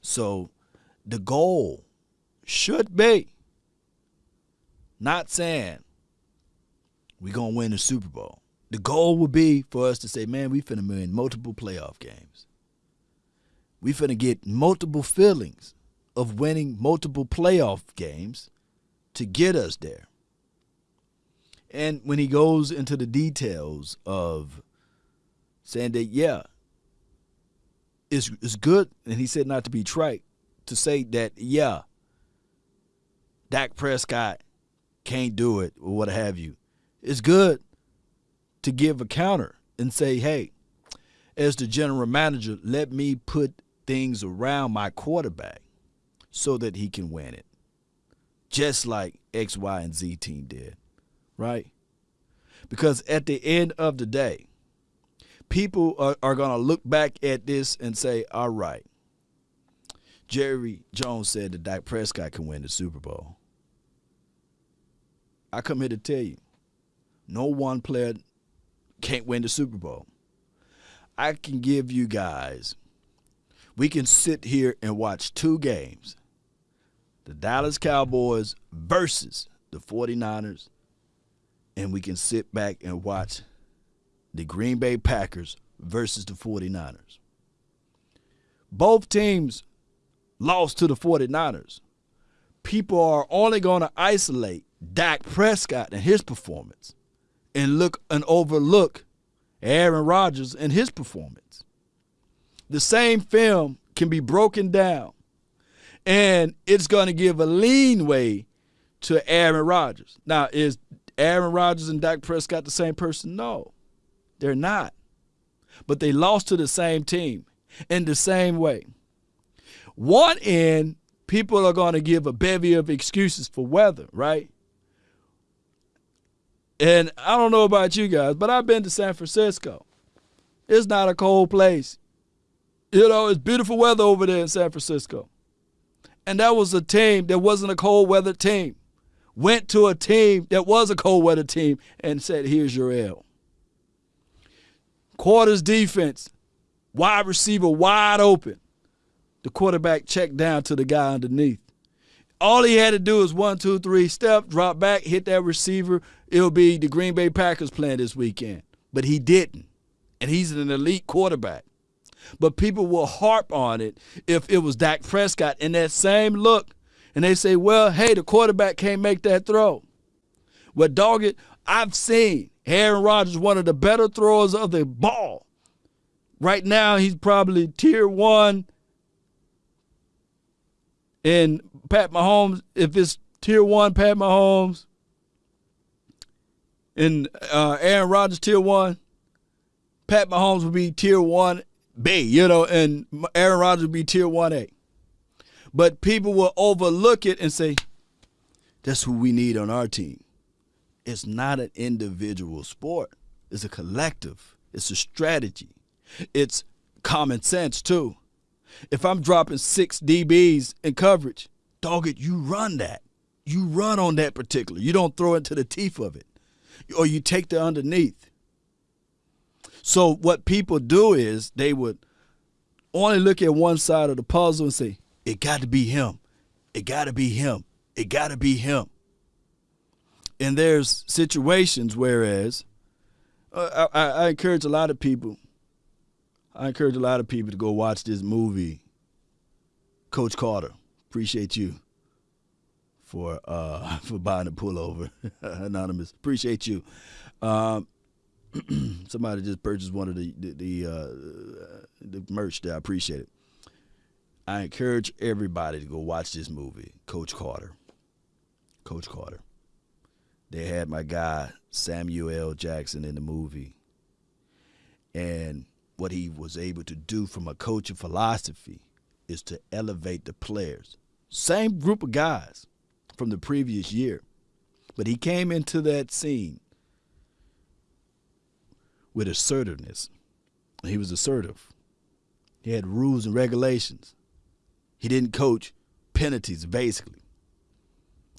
So the goal should be not saying we're going to win the Super Bowl. The goal would be for us to say, man, we finna win multiple playoff games. We finna get multiple feelings of winning multiple playoff games to get us there. And when he goes into the details of saying that, yeah, it's, it's good, and he said not to be trite, to say that, yeah, Dak Prescott can't do it or what have you. It's good to give a counter and say, hey, as the general manager, let me put things around my quarterback so that he can win it. Just like X, Y, and Z team did, right? Because at the end of the day, people are, are going to look back at this and say, all right, Jerry Jones said that Dak Prescott can win the Super Bowl. I come here to tell you, no one player can't win the Super Bowl. I can give you guys, we can sit here and watch two games the Dallas Cowboys versus the 49ers, and we can sit back and watch the Green Bay Packers versus the 49ers. Both teams lost to the 49ers. People are only going to isolate Dak Prescott and his performance and look and overlook Aaron Rodgers and his performance. the same film can be broken down, and it's going to give a lean way to Aaron Rodgers. Now, is Aaron Rodgers and Dak Prescott the same person? No, they're not. But they lost to the same team in the same way. One end, people are going to give a bevy of excuses for weather, right? And I don't know about you guys, but I've been to San Francisco. It's not a cold place. You know, it's beautiful weather over there in San Francisco. And that was a team that wasn't a cold weather team. Went to a team that was a cold weather team and said, here's your L. Quarters defense, wide receiver wide open. The quarterback checked down to the guy underneath. All he had to do is one, two, three, step, drop back, hit that receiver. It'll be the Green Bay Packers playing this weekend. But he didn't. And he's an elite quarterback. But people will harp on it if it was Dak Prescott in that same look. And they say, well, hey, the quarterback can't make that throw. Well, dog it, I've seen Aaron Rodgers, one of the better throwers of the ball. Right now, he's probably tier one. And Pat Mahomes, if it's tier one, Pat Mahomes, and uh, Aaron Rodgers tier one, Pat Mahomes would be tier one B, you know, and Aaron Rodgers would be tier one A. But people will overlook it and say, that's who we need on our team. It's not an individual sport. It's a collective. It's a strategy. It's common sense too. If I'm dropping six DBs in coverage, dog it, you run that. You run on that particular. You don't throw into the teeth of it. Or you take the underneath. So what people do is they would only look at one side of the puzzle and say, it got to be him. It got to be him. It got to be him. And there's situations whereas uh, I, I encourage a lot of people I encourage a lot of people to go watch this movie, Coach Carter. Appreciate you for uh, for buying a pullover, anonymous. Appreciate you. Um, somebody just purchased one of the the the, uh, the merch there. I appreciate it. I encourage everybody to go watch this movie, Coach Carter. Coach Carter. They had my guy Samuel L. Jackson in the movie, and what he was able to do from a coaching philosophy is to elevate the players. Same group of guys from the previous year. But he came into that scene with assertiveness. He was assertive. He had rules and regulations. He didn't coach penalties, basically.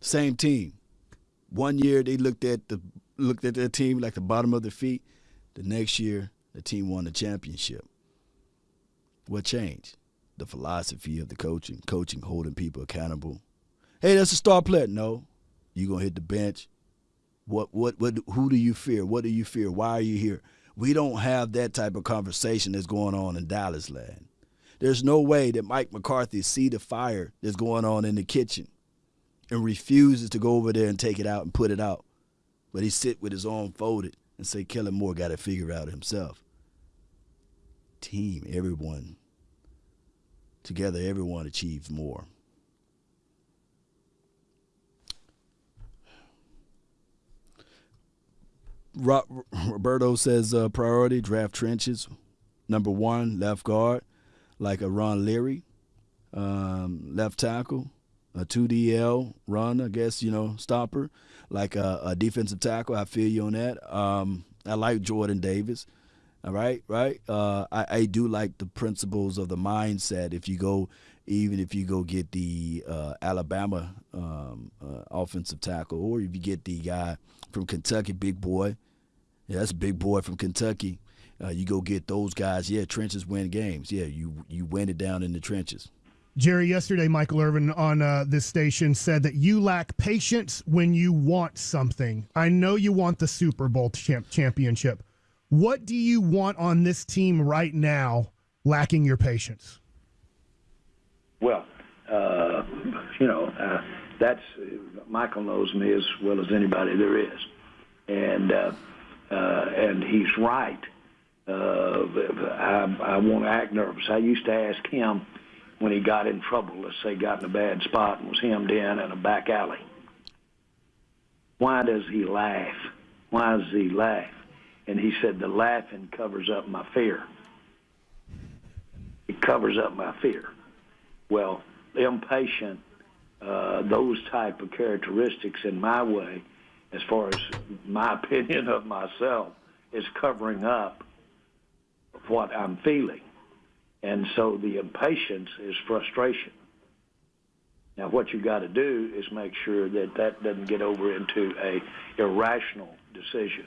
Same team. One year they looked at the looked at their team like the bottom of their feet. The next year the team won the championship. What changed? The philosophy of the coaching, coaching holding people accountable. Hey, that's a star player. No, you gonna hit the bench. What what what? Who do you fear? What do you fear? Why are you here? We don't have that type of conversation that's going on in Dallas land. There's no way that Mike McCarthy see the fire that's going on in the kitchen and refuses to go over there and take it out and put it out. But he sit with his arm folded and say Kellen Moore got to figure out himself. Team, everyone. Together, everyone achieves more. Roberto says uh, priority draft trenches. Number one, left guard, like a Ron Leary. Um, left tackle, a 2DL run, I guess, you know, stopper like a, a defensive tackle. I feel you on that. Um, I like Jordan Davis. All right, right. Uh, I, I do like the principles of the mindset. If you go, even if you go get the uh, Alabama um, uh, offensive tackle, or if you get the guy from Kentucky, big boy, yeah, that's a big boy from Kentucky. Uh, you go get those guys. Yeah, trenches win games. Yeah, you you win it down in the trenches. Jerry, yesterday, Michael Irvin on uh, this station said that you lack patience when you want something. I know you want the Super Bowl champ- championship. What do you want on this team right now, lacking your patience? Well, uh, you know, uh, that's Michael knows me as well as anybody there is, and uh, uh, and he's right. Uh, I, I won't act nervous. I used to ask him when he got in trouble, let's say got in a bad spot and was hemmed in in a back alley. Why does he laugh? Why does he laugh? And he said, the laughing covers up my fear. It covers up my fear. Well, impatient, uh, those type of characteristics in my way, as far as my opinion of myself, is covering up what I'm feeling. And so the impatience is frustration. Now, what you got to do is make sure that that doesn't get over into a irrational decision.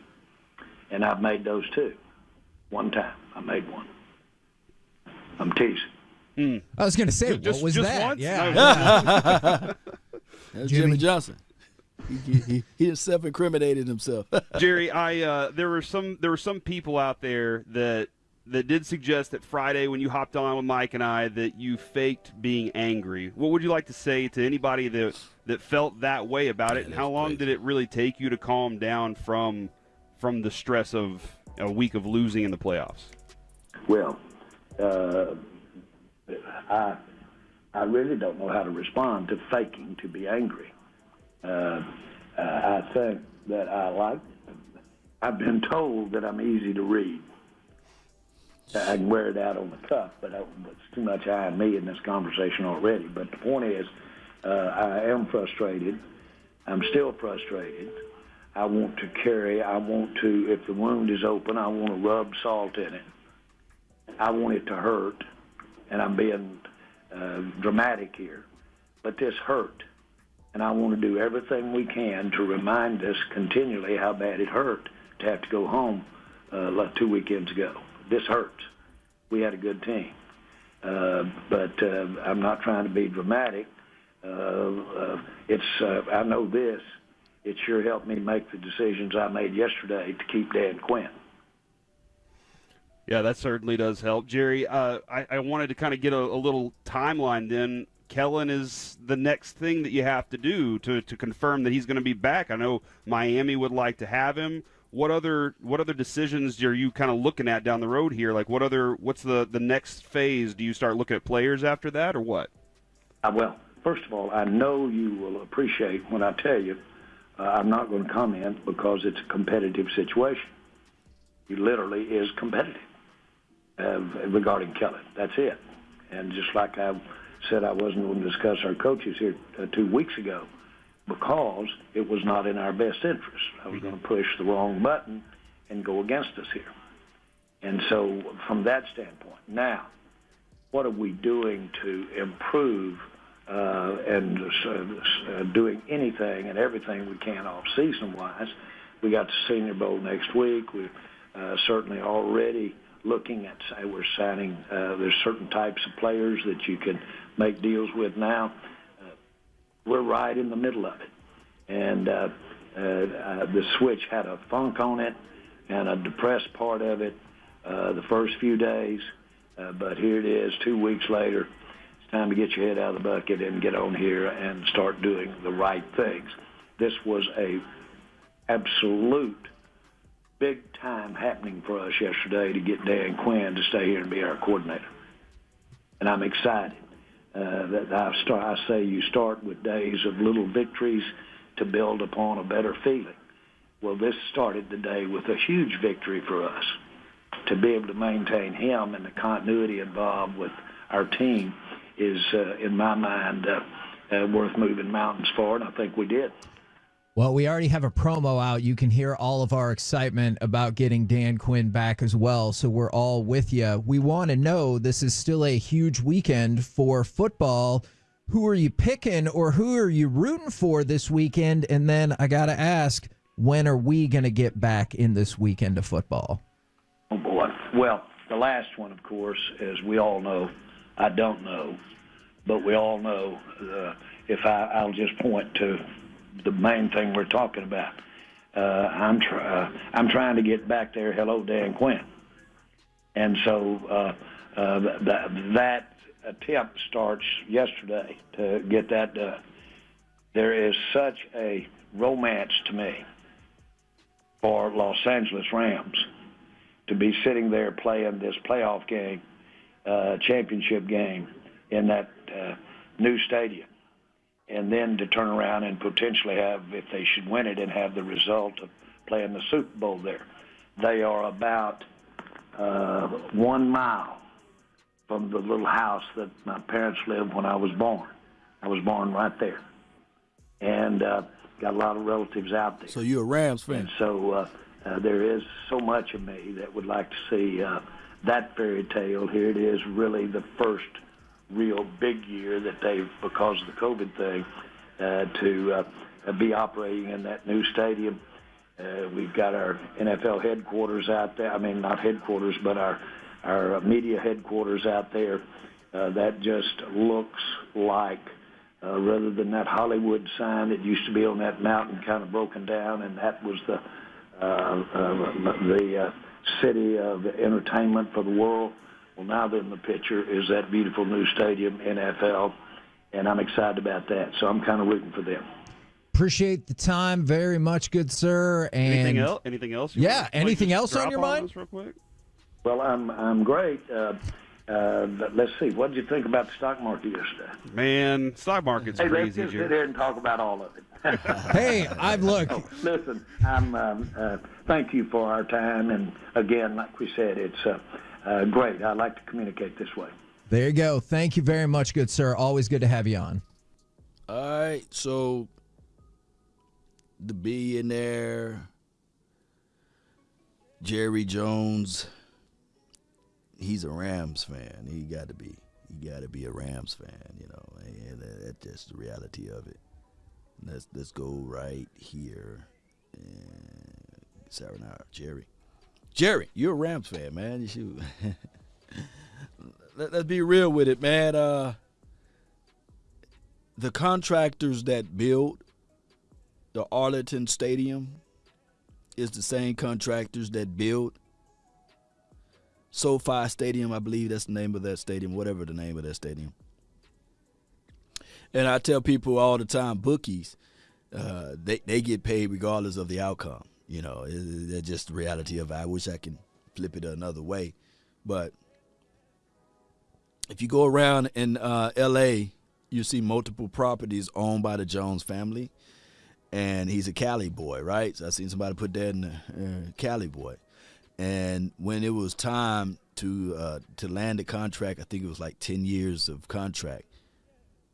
And I've made those too. One time, I made one. I'm teasing. Hmm. I was going to say, just, what was just that? Once? Yeah. That's Jimmy, Jimmy Johnson. He, he, he self-incriminated himself. Jerry, I uh, there were some there were some people out there that that did suggest that Friday when you hopped on with Mike and I that you faked being angry. What would you like to say to anybody that that felt that way about it, and how long did it really take you to calm down from from the stress of a week of losing in the playoffs? Well, uh, I I really don't know how to respond to faking to be angry. Uh, uh, I think that I like. I've been told that I'm easy to read. I can wear it out on the cuff, but it's too much I and me in this conversation already. But the point is, uh, I am frustrated. I'm still frustrated. I want to carry. I want to. If the wound is open, I want to rub salt in it. I want it to hurt, and I'm being uh, dramatic here, but this hurt, and I want to do everything we can to remind us continually how bad it hurt to have to go home uh, two weekends ago. This hurts. We had a good team. Uh, but uh, I'm not trying to be dramatic. Uh, uh, it's uh, I know this. It sure helped me make the decisions I made yesterday to keep Dan Quinn. Yeah, that certainly does help, Jerry. Uh, I, I, wanted to kind of get a, a, little timeline. Then Kellen is the next thing that you have to do to to confirm that he's going to be back. I know Miami would like to have him what other what other decisions are you kind of looking at down the road here? Like what other what's the the next phase? Do you start looking at players after that, or what? Uh, well, first of all, I know you will appreciate when I tell you uh, I'm not going to comment because it's a competitive situation. He literally is competitive uh, regarding Kelly. That's it. And just like I said, I wasn't going to discuss our coaches here uh, two weeks ago because it was not in our best interest. I was going to push the wrong button and go against us here. And so, from that standpoint, now, what are we doing to improve uh, and uh, doing anything and everything we can off season wise? We got the Senior Bowl next week. We're uh, certainly already looking at, say, we're signing, uh, there's certain types of players that you can make deals with now we're right in the middle of it. And uh, uh, uh, the switch had a funk on it and a depressed part of it uh, the first few days. Uh, but here it is, two weeks later. It's time to get your head out of the bucket and get on here and start doing the right things. This was a absolute big time happening for us yesterday to get Dan Quinn to stay here and be our coordinator. And I'm excited. Uh, that I, start, I say you start with days of little victories to build upon a better feeling. Well, this started the day with a huge victory for us. To be able to maintain him and the continuity involved with our team is, uh, in my mind, uh, uh, worth moving mountains for, and I think we did. Well, we already have a promo out. You can hear all of our excitement about getting Dan Quinn back as well. So we're all with you. We want to know this is still a huge weekend for football. Who are you picking or who are you rooting for this weekend? And then I got to ask, when are we going to get back in this weekend of football? Oh, boy. Well, the last one, of course, as we all know, I don't know, but we all know. Uh, if I, I'll just point to the main thing we're talking about. Uh, I'm tr- uh, I'm trying to get back there. Hello, Dan Quinn. And so uh, uh, th- that attempt starts yesterday to get that done. There is such a romance to me for Los Angeles Rams to be sitting there playing this playoff game, uh, championship game in that uh, new stadium, and then to turn around and potentially have, if they should win it, and have the result of playing the Super Bowl there. They are about uh, one mile from the little house that my parents lived when I was born. I was born right there, and uh, got a lot of relatives out there. So you're a Rams fan. And so uh, uh, there is so much of me that would like to see uh, that fairy tale. Here it is, really the first real big year that they've, because of the COVID thing, uh, to uh, be operating in that new stadium. Uh, we've got our NFL headquarters out there. I mean, not headquarters, but our our media headquarters out there. Uh, that just looks like, uh, rather than that Hollywood sign that used to be on that mountain, kind of broken down, and that was the uh, uh, the uh, city of entertainment for the world. Well, now they're in the picture is that beautiful new stadium, NFL, and I'm excited about that. So I'm kind of rooting for them. Appreciate the time very much, good sir. And anything else? Anything else? yeah. Anything else on your mind? real quick. Well, I'm I'm great. Uh, uh, let's see. What did you think about the stock market yesterday? Man, stock market's hey, crazy. let's just sit here and talk about all of it. hey, I've looked. Oh, listen, I'm. Um, uh, thank you for our time, and again, like we said, it's uh, uh, great. I like to communicate this way. There you go. Thank you very much, good sir. Always good to have you on. All right, so the billionaire Jerry Jones, he's a Rams fan. He got to be. He got to be a Rams fan, you know. And that's just the reality of it. Let's let's go right here. And Sarah now, Jerry. Jerry, you're a Rams fan, man. Let, us be real with it, man. Uh, the contractors that build the Arlington Stadium is the same contractors that build SoFi Stadium. I believe that's the name of that stadium, whatever the name of that stadium. And I tell people all the time, bookies, uh, they they get paid regardless of the outcome. You know, that's just the reality of it. I wish I can flip it another way, but if you go around in uh, L.A., you see multiple properties owned by the Jones family and he's a Cali boy, right? So I seen somebody put that in the uh, Cali boy. And when it was time to uh, to land the contract, I think it was like ten years of contract.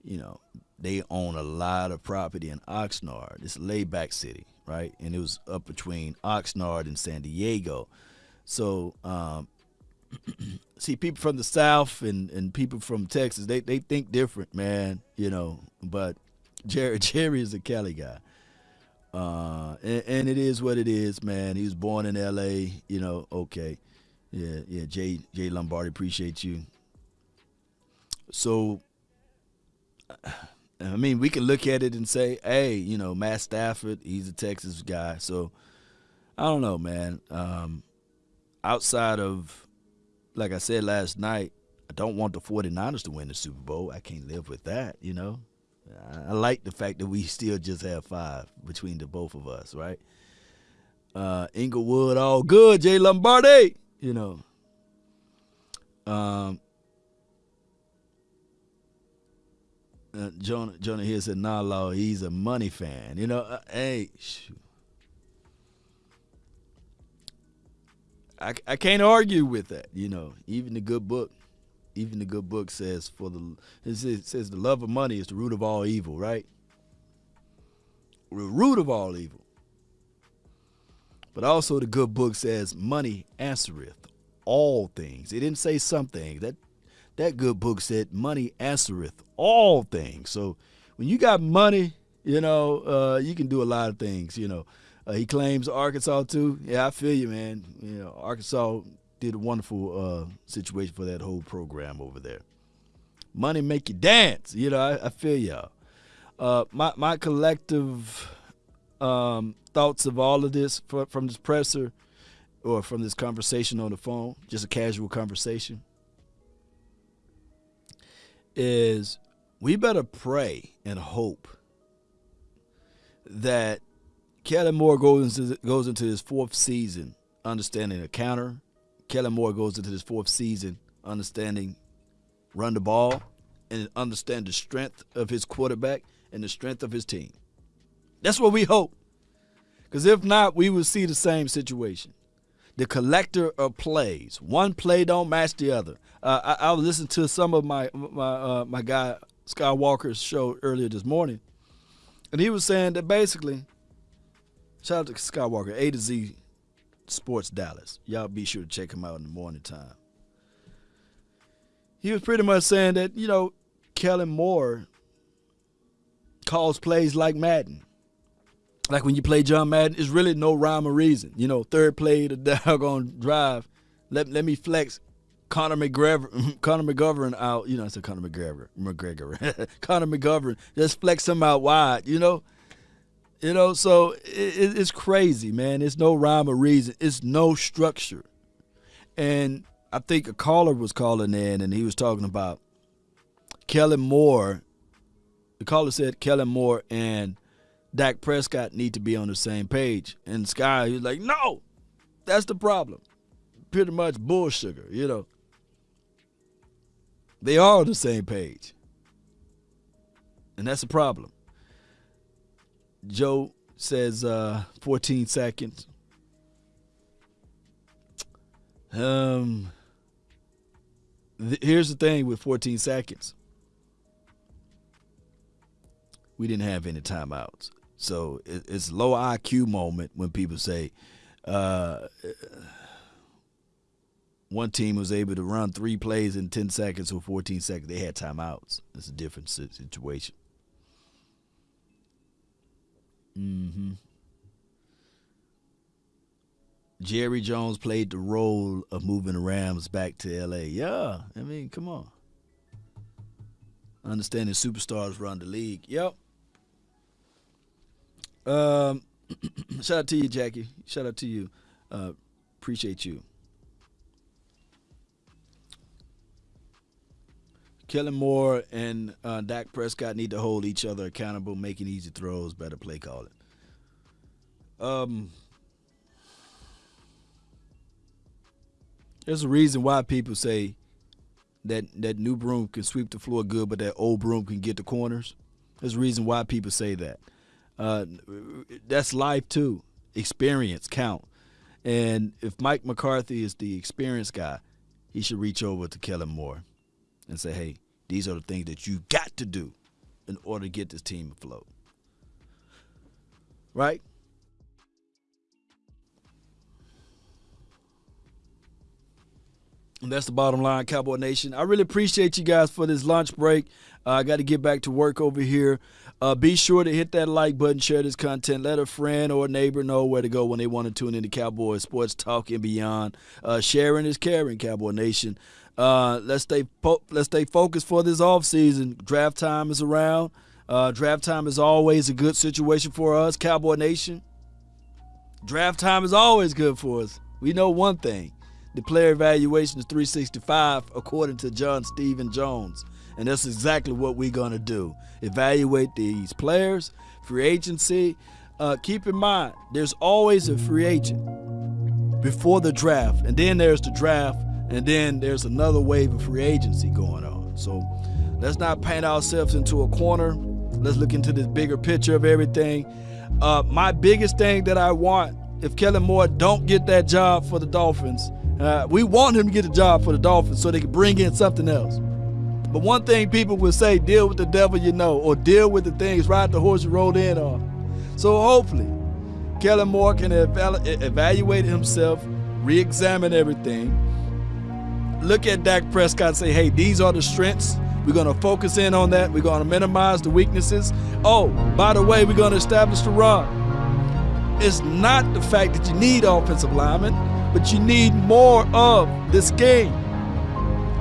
You know, they own a lot of property in Oxnard. It's a laid back city, right? And it was up between Oxnard and San Diego. So, um, see, people from the South and, and people from Texas, they, they think different, man, you know. But Jerry, Jerry is a Cali guy. Uh, and, and, it is what it is, man. He was born in L.A. You know, okay, yeah, yeah. Jay Jay Lombardi, appreciate you. So, I mean, we can look at it and say, hey, you know, Matt Stafford, he's a Texas guy. So, I don't know, man. Um, outside of, like I said last night, I don't want the 49ers to win the Super Bowl. I can't live with that, you know. I like the fact that we still just have five between the both of us, right? Uh, Inglewood, all good. Jay Lombardi, you know. Um, uh, Jonah, Jonah here said, "Nah, law, he's a money fan." You know, uh, hey, shoot. I, I can't argue with that. You know, even the good book even the good book says for the it says the love of money is the root of all evil, right? The root of all evil. But also the good book says money answereth all things. It didn't say some things. That that good book said money answereth all things. So when you got money, you know, uh, you can do a lot of things. You know, uh, he claims Arkansas too. Yeah, I feel you, man. You know, Arkansas did a wonderful uh, situation for that whole program over there. Money make you dance. You know, I, I feel y'all. Uh, my my collective um, thoughts of all of this for, from this presser or from this conversation on the phone, just a casual conversation, is we better pray and hope that Kelly Moore goes into, goes into his fourth season understanding the counter Kelly Moore goes into his fourth season understanding run the ball and understand the strength of his quarterback and the strength of his team. That's what we hope. Because if not, we will see the same situation. The collector of plays, one play don't match the other. Uh, I, I was listening to some of my my uh, my guy Skywalker's show earlier this morning, and he was saying that basically, shout out to Skywalker, A to Z Sports Dallas. Y'all be sure to check him out in the morning time. He was pretty much saying that, you know, Kellen Moore calls plays like Madden. Like when you play John Madden, it's really no rhyme or reason. You know, third play, the doggone drive. Let, let me flex Connor McGregor, Connor McGovern out. You know, I said Connor McGregor, McGregor, Connor McGovern. Just flex him out wide. You know, you know. So it, it's crazy, man. It's no rhyme or reason. It's no structure. And I think a caller was calling in, and he was talking about Kellen Moore. The caller said Kellen Moore and Dak Prescott need to be on the same page. And Sky, he's like, no, that's the problem. Pretty much bull sugar, you know. They are on the same page. And that's the problem. Joe says uh, 14 seconds. Um, th- here's the thing with 14 seconds. We didn't have any timeouts. So it, it's low IQ moment when people say uh, one team was able to run three plays in 10 seconds or 14 seconds. They had timeouts. It's a different situation. Mm-hmm. Jerry Jones played the role of moving the Rams back to LA. Yeah, I mean, come on. Understanding superstars run the league. Yep. Um, shout out to you, Jackie. Shout out to you. Uh, appreciate you. Kellen Moore and uh, Dak Prescott need to hold each other accountable, making easy throws, better play calling. Um, There's a reason why people say that that new broom can sweep the floor good, but that old broom can get the corners. There's a reason why people say that. Uh, that's life too. Experience count. And if Mike McCarthy is the experienced guy, he should reach over to Kellen Moore and say, "Hey, these are the things that you got to do in order to get this team afloat." Right? And that's the bottom line, Cowboy Nation. I really appreciate you guys for this lunch break. Uh, I got to get back to work over here. Uh, be sure to hit that like button, share this content, let a friend or a neighbor know where to go when they want to tune into Cowboy Sports Talk and beyond. Uh, sharing is caring, Cowboy Nation. Uh, let's stay let's stay focused for this off season. Draft time is around. Uh, draft time is always a good situation for us, Cowboy Nation. Draft time is always good for us. We know one thing the player evaluation is 365 according to John Stephen Jones. And that's exactly what we're going to do. Evaluate these players, free agency. Uh, keep in mind, there's always a free agent before the draft. And then there's the draft. And then there's another wave of free agency going on. So let's not paint ourselves into a corner. Let's look into this bigger picture of everything. Uh, my biggest thing that I want, if Kellen Moore don't get that job for the Dolphins, uh, we want him to get a job for the Dolphins so they can bring in something else. But one thing people will say, deal with the devil you know, or deal with the things, ride the horse you rode in on. So hopefully, Kellen Moore can evaluate himself, re examine everything, look at Dak Prescott and say, hey, these are the strengths. We're going to focus in on that. We're going to minimize the weaknesses. Oh, by the way, we're going to establish the run. It's not the fact that you need offensive linemen but you need more of this game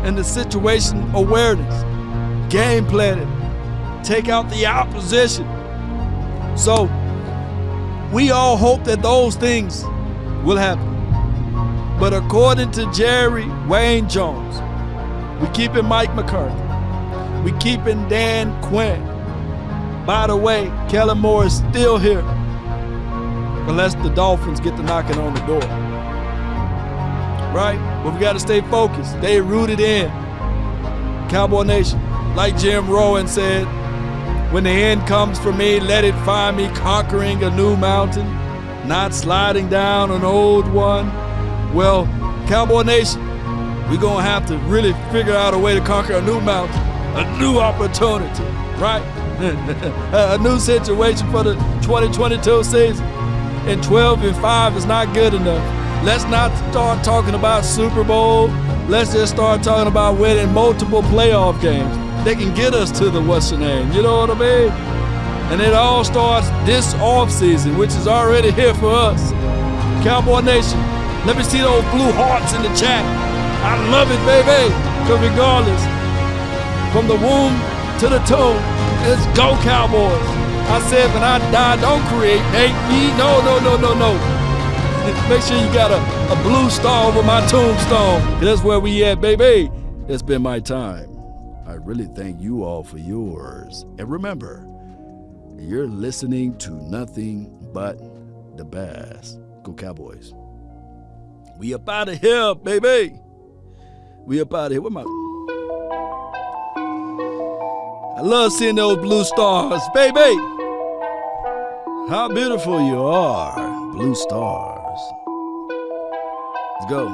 and the situation awareness, game planning, take out the opposition. So we all hope that those things will happen. But according to Jerry Wayne Jones, we keeping Mike McCarthy. We keeping Dan Quinn. By the way, Kellen Moore is still here. Unless the Dolphins get the knocking on the door right? But we got to stay focused, stay rooted in. Cowboy Nation, like Jim Rohn said, when the end comes for me, let it find me conquering a new mountain, not sliding down an old one. Well, Cowboy Nation, we're going to have to really figure out a way to conquer a new mountain, a new opportunity, right? a new situation for the 2022 season. And 12 and 5 is not good enough. Let's not start talking about Super Bowl. Let's just start talking about winning multiple playoff games. They can get us to the what's the name. You know what I mean? And it all starts this off season, which is already here for us. Cowboy Nation, let me see those blue hearts in the chat. I love it, baby. Because regardless, from the womb to the tomb, let's go, Cowboys. I said when I die, don't create hate me. No, no, no, no, no. Make sure you got a, a blue star over my tombstone. That's where we at, baby. It's been my time. I really thank you all for yours. And remember, you're listening to nothing but the best. Go Cowboys. We up out of here, baby. We up out of here. Where my I love seeing those blue stars, baby. How beautiful you are, blue stars. Let's go.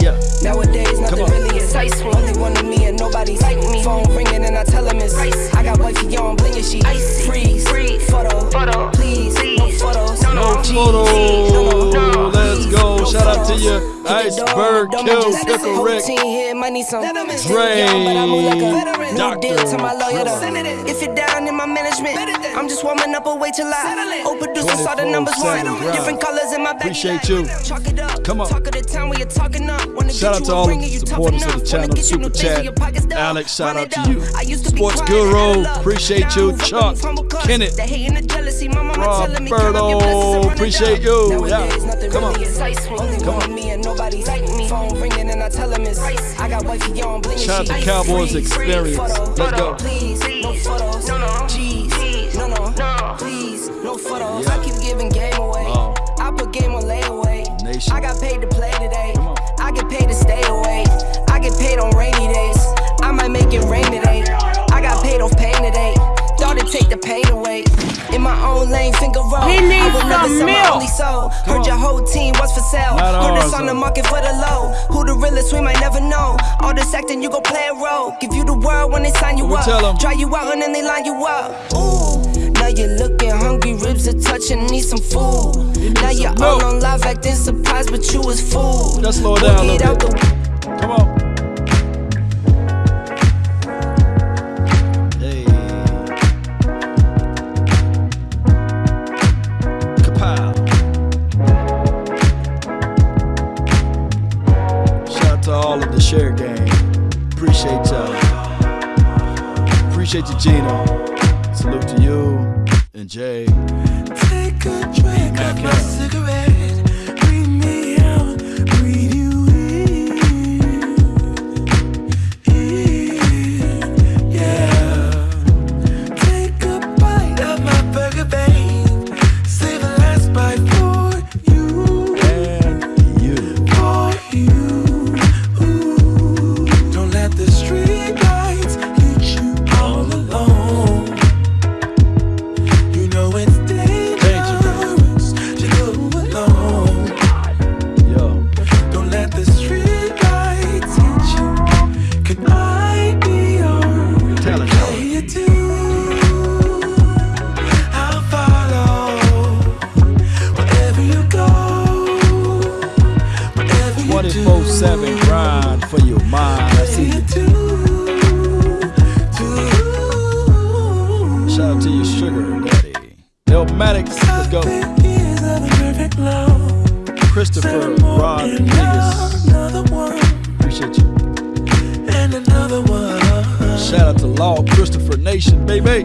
Yeah. Nowadays, nothing Come on. really excites me. Only one of me and nobody's like me. Phone ringing and I tell him it's ice. I got wifey on blingy, she Icy. freeze. Freeze. Photo, Photo. please, no photos. No, No no. G's. photo. No, no, no. Let's go. no Shout out to you, Hit the Iceberg dome, Kill, don't Pickle Rick. here might need some. Dre, Still young, but I move like a veteran. Dr. Deal to my lawyer. If you're down in my management, I'm just warming up. Wait till I. Oh, producer saw the numbers 24/7 one. Different colors in my back. Appreciate you. Chalk it up. Come on. Talk of the town where you're talking up. Shout out to all of the supporters of the channel, Super Chat. in your pockets, though. Alex, shout out to you. I used to be Sports Guru, now I love. appreciate you. Chuck. Kenneth. The hate and jealousy, my mama telling me count up your Roberto, appreciate you. Yeah. Come on. Come on. me and nobody's like me. Phone ringing and I tell him it's I got wifey on bling Shout out to Cowboys. Experience. Let's go. Please, no photos. No, no. G's. G's. No, no. No. Please, no photos. Yeah. I keep giving game away. I put game on layaway. Nation. I got paid to play today. Come on. I get paid to stay away. I get paid on rainy days. I might make it rain today. I got paid off pain today. Thought it'd take the pain away. In my own lane, finger roll. He needs I would never some sell milk. only soul. Heard your whole team was for sale. Not Heard ours, it's on the market for the low. Who the realest, we might never know. All this acting, you gon' play a role. Give you the world when they sign you We up. tell 'em. Try you out and then they line you up. Ooh. Now you're looking hungry, ribs are touching, need some food. Now you're all on live acting surprised, but you was fooled. Let's slow down a Get little out bit. the Come on. Hey. Shout out to all of the share gang. Appreciate y'all. Appreciate you, Gino. Salute to you and Jay. Take a drink of my cigarette. 24-7 grind for your mind. I see you. Shout out to your sugar daddy. Elmatics, let's go. Christopher Rod Niggas. Appreciate you. And another one. Shout out to Law Christopher Nation, baby.